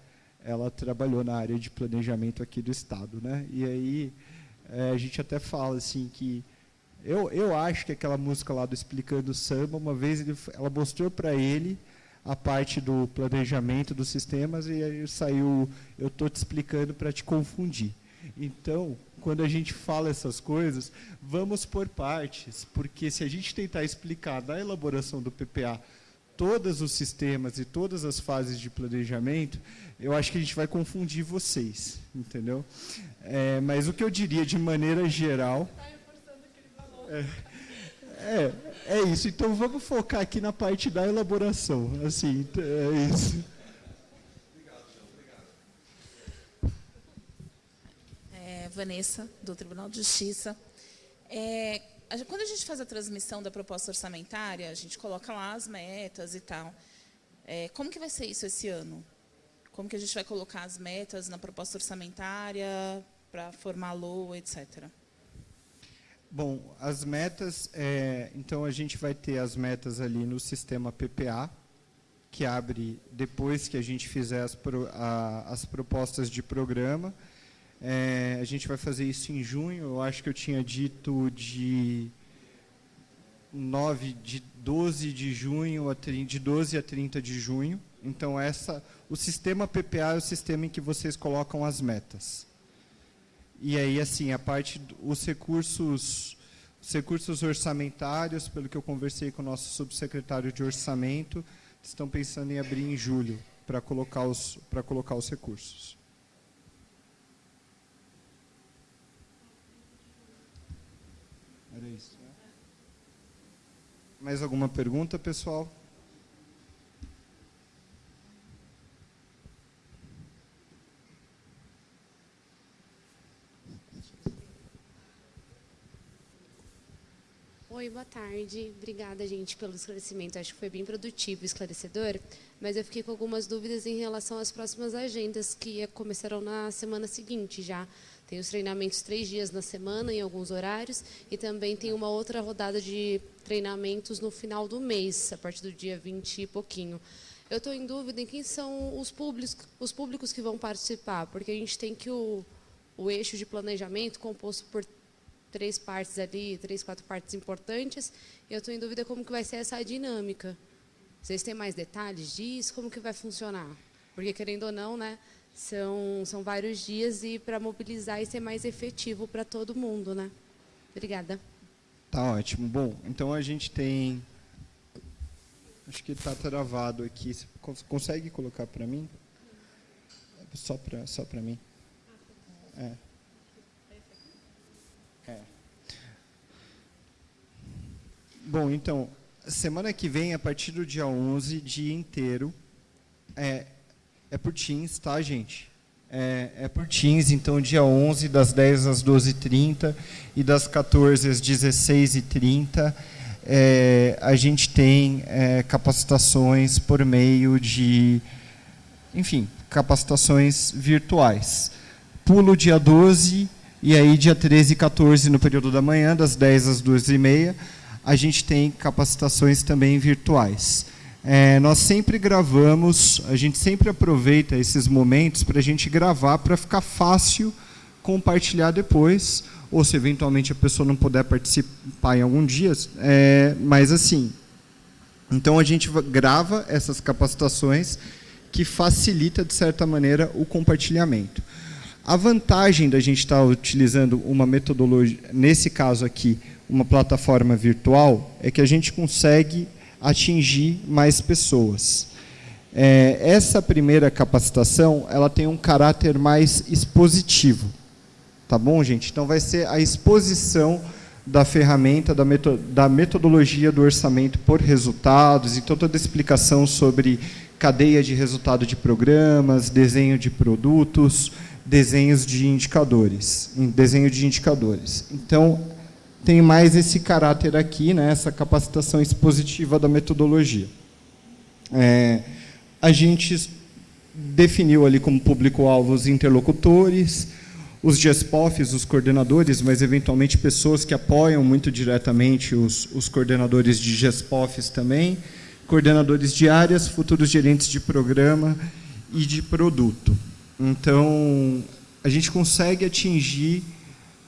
ela trabalhou na área de planejamento aqui do Estado. Né? E aí é, a gente até fala assim que eu, eu acho que aquela música lá do Explicando Samba, uma vez ele, ela mostrou para ele a parte do planejamento dos sistemas e aí saiu, eu estou te explicando para te confundir. Então, quando a gente fala essas coisas, vamos por partes, porque se a gente tentar explicar na elaboração do PPA todos os sistemas e todas as fases de planejamento, eu acho que a gente vai confundir vocês, entendeu? É, mas o que eu diria de maneira geral... É, é, é isso. Então vamos focar aqui na parte da elaboração. Assim, é isso. É, Vanessa, do Tribunal de Justiça. É, quando a gente faz a transmissão da proposta orçamentária, a gente coloca lá as metas e tal. É, como que vai ser isso esse ano? Como que a gente vai colocar as metas na proposta orçamentária para formar a LOA, etc. Bom, as metas, é, então a gente vai ter as metas ali no sistema PPA, que abre depois que a gente fizer as, pro, a, as propostas de programa. É, a gente vai fazer isso em junho, eu acho que eu tinha dito de 9, de 12 de junho a 30, de 12 a 30 de junho. Então essa, o sistema PPA é o sistema em que vocês colocam as metas. E aí, assim, a parte, os recursos, os recursos orçamentários, pelo que eu conversei com o nosso subsecretário de orçamento, estão pensando em abrir em julho para colocar os, para colocar os recursos. Era isso. Né? Mais alguma pergunta, pessoal? Oi, boa tarde. Obrigada, gente, pelo esclarecimento. Acho que foi bem produtivo e esclarecedor, mas eu fiquei com algumas dúvidas em relação às próximas agendas que começarão na semana seguinte já. Tem os treinamentos três dias na semana, em alguns horários, e também tem uma outra rodada de treinamentos no final do mês, a partir do dia 20 e pouquinho. Eu estou em dúvida em quem são os públicos, os públicos que vão participar, porque a gente tem que o, o eixo de planejamento composto por três partes ali, três, quatro partes importantes. Eu estou em dúvida como que vai ser essa dinâmica. Vocês têm mais detalhes disso? Como que vai funcionar? Porque, querendo ou não, né, são, são vários dias e para mobilizar e ser mais efetivo para todo mundo. Né? Obrigada. Tá ótimo. Bom, então a gente tem... Acho que está travado aqui. Você consegue colocar para mim? Só para só mim. É. Bom, então, semana que vem, a partir do dia 11, dia inteiro, é, é por Teams, tá, gente? É, é por Teams, então, dia 11, das 10 às 12h30 e das 14 às 16h30, é, a gente tem é, capacitações por meio de, enfim, capacitações virtuais. Pulo dia 12 e aí dia 13 e 14 no período da manhã, das 10 às 12h30, a gente tem capacitações também virtuais. É, nós sempre gravamos, a gente sempre aproveita esses momentos para a gente gravar para ficar fácil compartilhar depois, ou se eventualmente a pessoa não puder participar em algum dia, é, mas assim, então a gente grava essas capacitações que facilita, de certa maneira, o compartilhamento. A vantagem da gente estar utilizando uma metodologia, nesse caso aqui, uma plataforma virtual, é que a gente consegue atingir mais pessoas. É, essa primeira capacitação, ela tem um caráter mais expositivo. Tá bom, gente? Então, vai ser a exposição da ferramenta, da, da metodologia do orçamento por resultados, então toda a explicação sobre cadeia de resultado de programas, desenho de produtos, desenhos de indicadores, desenho de indicadores. Então, tem mais esse caráter aqui, né, essa capacitação expositiva da metodologia. É, a gente definiu ali como público-alvo os interlocutores, os GESPOFs, os coordenadores, mas eventualmente pessoas que apoiam muito diretamente os, os coordenadores de GESPOFs também, coordenadores de áreas, futuros gerentes de programa e de produto. Então, a gente consegue atingir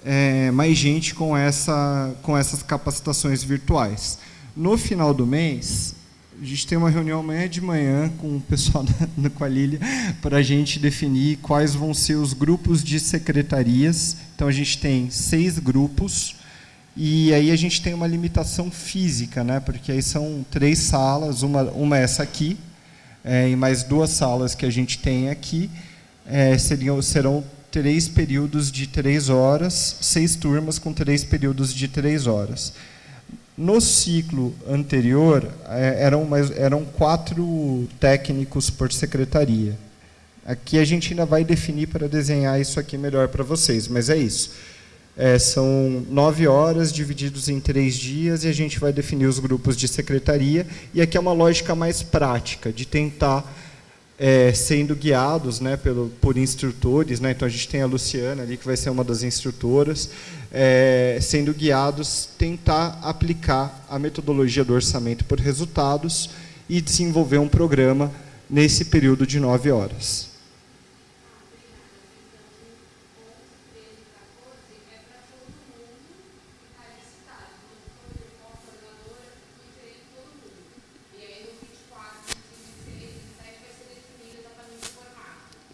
é, mais gente com, essa, com essas capacitações virtuais. No final do mês, a gente tem uma reunião amanhã de manhã com o pessoal <laughs> da, da Qualilha para a gente definir quais vão ser os grupos de secretarias. Então, a gente tem seis grupos E aí a gente tem uma limitação física, né? porque aí são três salas, uma, uma é essa aqui, é, e mais duas salas que a gente tem aqui, é, seriam, serão três períodos de três horas, seis turmas com três períodos de três horas. No ciclo anterior, é, eram, mais, eram quatro técnicos por secretaria. Aqui a gente ainda vai definir para desenhar isso aqui melhor para vocês, mas é isso. É, são nove horas divididos em três dias e a gente vai definir os grupos de secretaria. E aqui é uma lógica mais prática, de tentar, é, sendo guiados né, pelo, por instrutores, né, então a gente tem a Luciana ali, que vai ser uma das instrutoras, é, sendo guiados, tentar aplicar a metodologia do orçamento por resultados e desenvolver um programa nesse período de nove horas.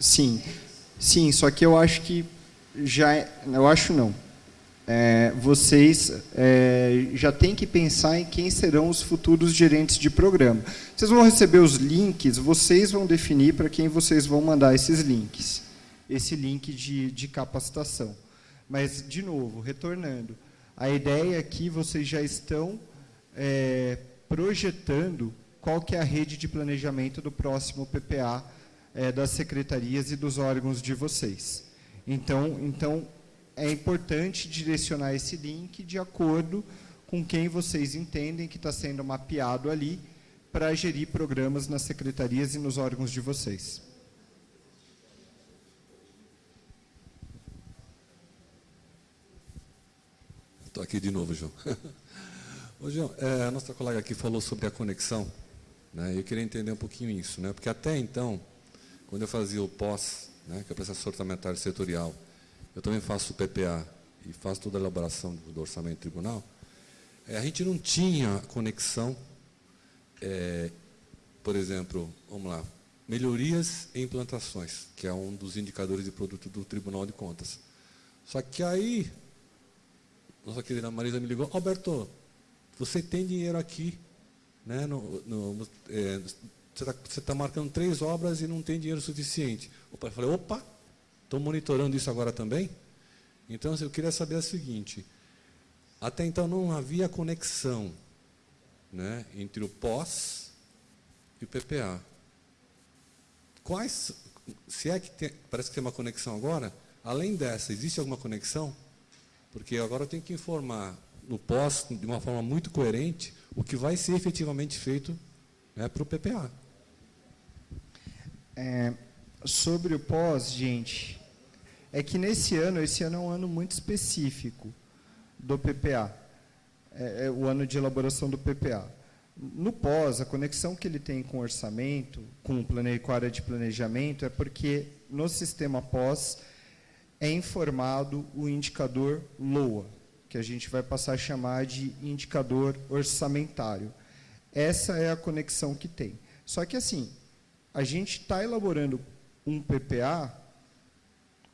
Sim, sim, só que eu acho que já, é, eu acho não. É, vocês é, já têm que pensar em quem serão os futuros gerentes de programa. Vocês vão receber os links, vocês vão definir para quem vocês vão mandar esses links, esse link de, de capacitação. Mas, de novo, retornando, a ideia é que vocês já estão é, projetando qual que é a rede de planejamento do próximo PPA é, das secretarias e dos órgãos de vocês. Então, então, é importante direcionar esse link de acordo com quem vocês entendem que está sendo mapeado ali para gerir programas nas secretarias e nos órgãos de vocês. Estou aqui de novo, João. <laughs> Ô, João, é, a nossa colega aqui falou sobre a conexão. Né, eu queria entender um pouquinho isso, né, porque até então, quando eu fazia o pós, né, que é o processo orçamentário setorial, eu também faço o PPA e faço toda a elaboração do orçamento tribunal, é, a gente não tinha conexão, é, por exemplo, vamos lá, melhorias e implantações, que é um dos indicadores de produto do Tribunal de Contas. Só que aí, nossa querida Marisa me ligou, Alberto, você tem dinheiro aqui, né, no, no, é, você está tá marcando três obras e não tem dinheiro suficiente. Eu falei, opa, estou monitorando isso agora também? Então, eu queria saber o seguinte, até então não havia conexão né, entre o pós e o PPA. Quais, se é que tem, parece que tem uma conexão agora, além dessa, existe alguma conexão? Porque agora eu tenho que informar no pós, de uma forma muito coerente, o que vai ser efetivamente feito né, para o PPA. É, sobre o pós, gente, é que nesse ano, esse ano é um ano muito específico do PPA, é, é o ano de elaboração do PPA. No pós, a conexão que ele tem com o orçamento, com, o com a área de planejamento, é porque no sistema pós é informado o indicador LOA, que a gente vai passar a chamar de indicador orçamentário. Essa é a conexão que tem. Só que, assim, a gente está elaborando um PPA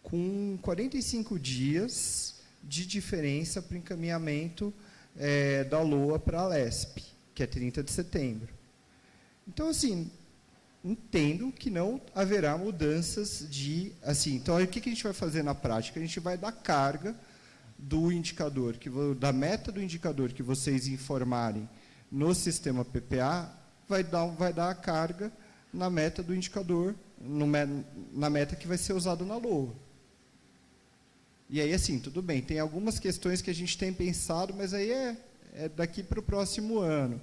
com 45 dias de diferença para o encaminhamento é, da LOA para a LESP, que é 30 de setembro. Então, assim, entendo que não haverá mudanças de... assim. Então, o que a gente vai fazer na prática? A gente vai dar carga do indicador, que, da meta do indicador que vocês informarem no sistema PPA, vai dar, vai dar a carga na meta do indicador, no, na meta que vai ser usada na LOA. E aí, assim, tudo bem, tem algumas questões que a gente tem pensado, mas aí é, é daqui para o próximo ano.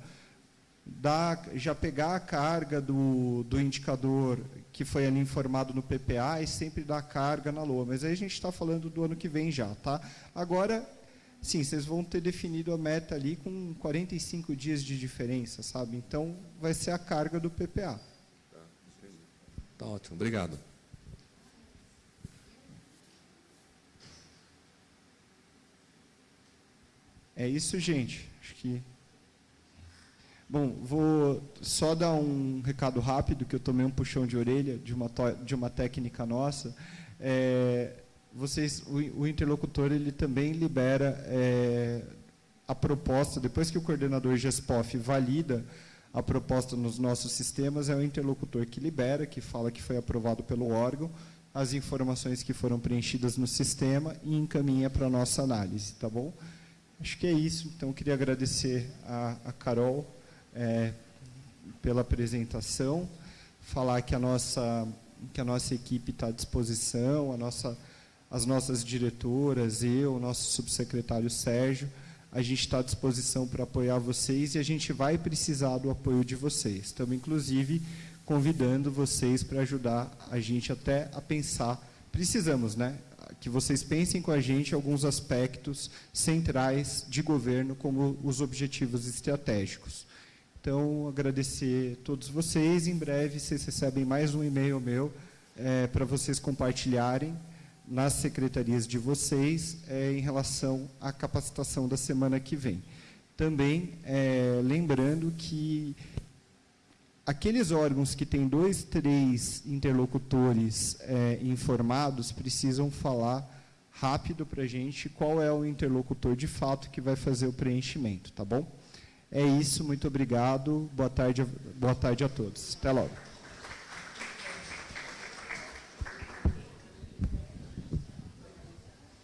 Já pegar a carga do, do indicador que foi ali informado no PPA e sempre dar carga na LOA. Mas aí a gente está falando do ano que vem já. Tá? Agora, sim, vocês vão ter definido a meta ali com 45 dias de diferença, sabe? Então, vai ser a carga do PPA. Tá ótimo, obrigado. É isso, gente. Acho que. Bom, vou só dar um recado rápido, que eu tomei um puxão de orelha de uma, de uma técnica nossa. É, vocês, o, o, interlocutor ele também libera é, a proposta, depois que o coordenador GESPOF valida a proposta nos nossos sistemas, é o interlocutor que libera, que fala que foi aprovado pelo órgão, as informações que foram preenchidas no sistema e encaminha para a nossa análise, tá bom? Acho que é isso. Então, queria agradecer a, a Carol é, pela apresentação, falar que a nossa, que a nossa equipe está à disposição, a nossa, as nossas diretoras, eu, o nosso subsecretário Sérgio, a gente está à disposição para apoiar vocês e a gente vai precisar do apoio de vocês. Estamos, inclusive, convidando vocês para ajudar a gente até a pensar. Precisamos, né? Que vocês pensem com a gente alguns aspectos centrais de governo, como os objetivos estratégicos. Então, agradecer a todos vocês. Em breve, vocês recebem mais um e-mail meu é, para vocês compartilharem nas secretarias de vocês é, em relação à capacitação da semana que vem. Também é, lembrando que aqueles órgãos que têm dois, três interlocutores é, informados precisam falar rápido para a gente qual é o interlocutor de fato que vai fazer o preenchimento, tá bom? É isso, muito obrigado, boa tarde, boa tarde a todos. Até logo.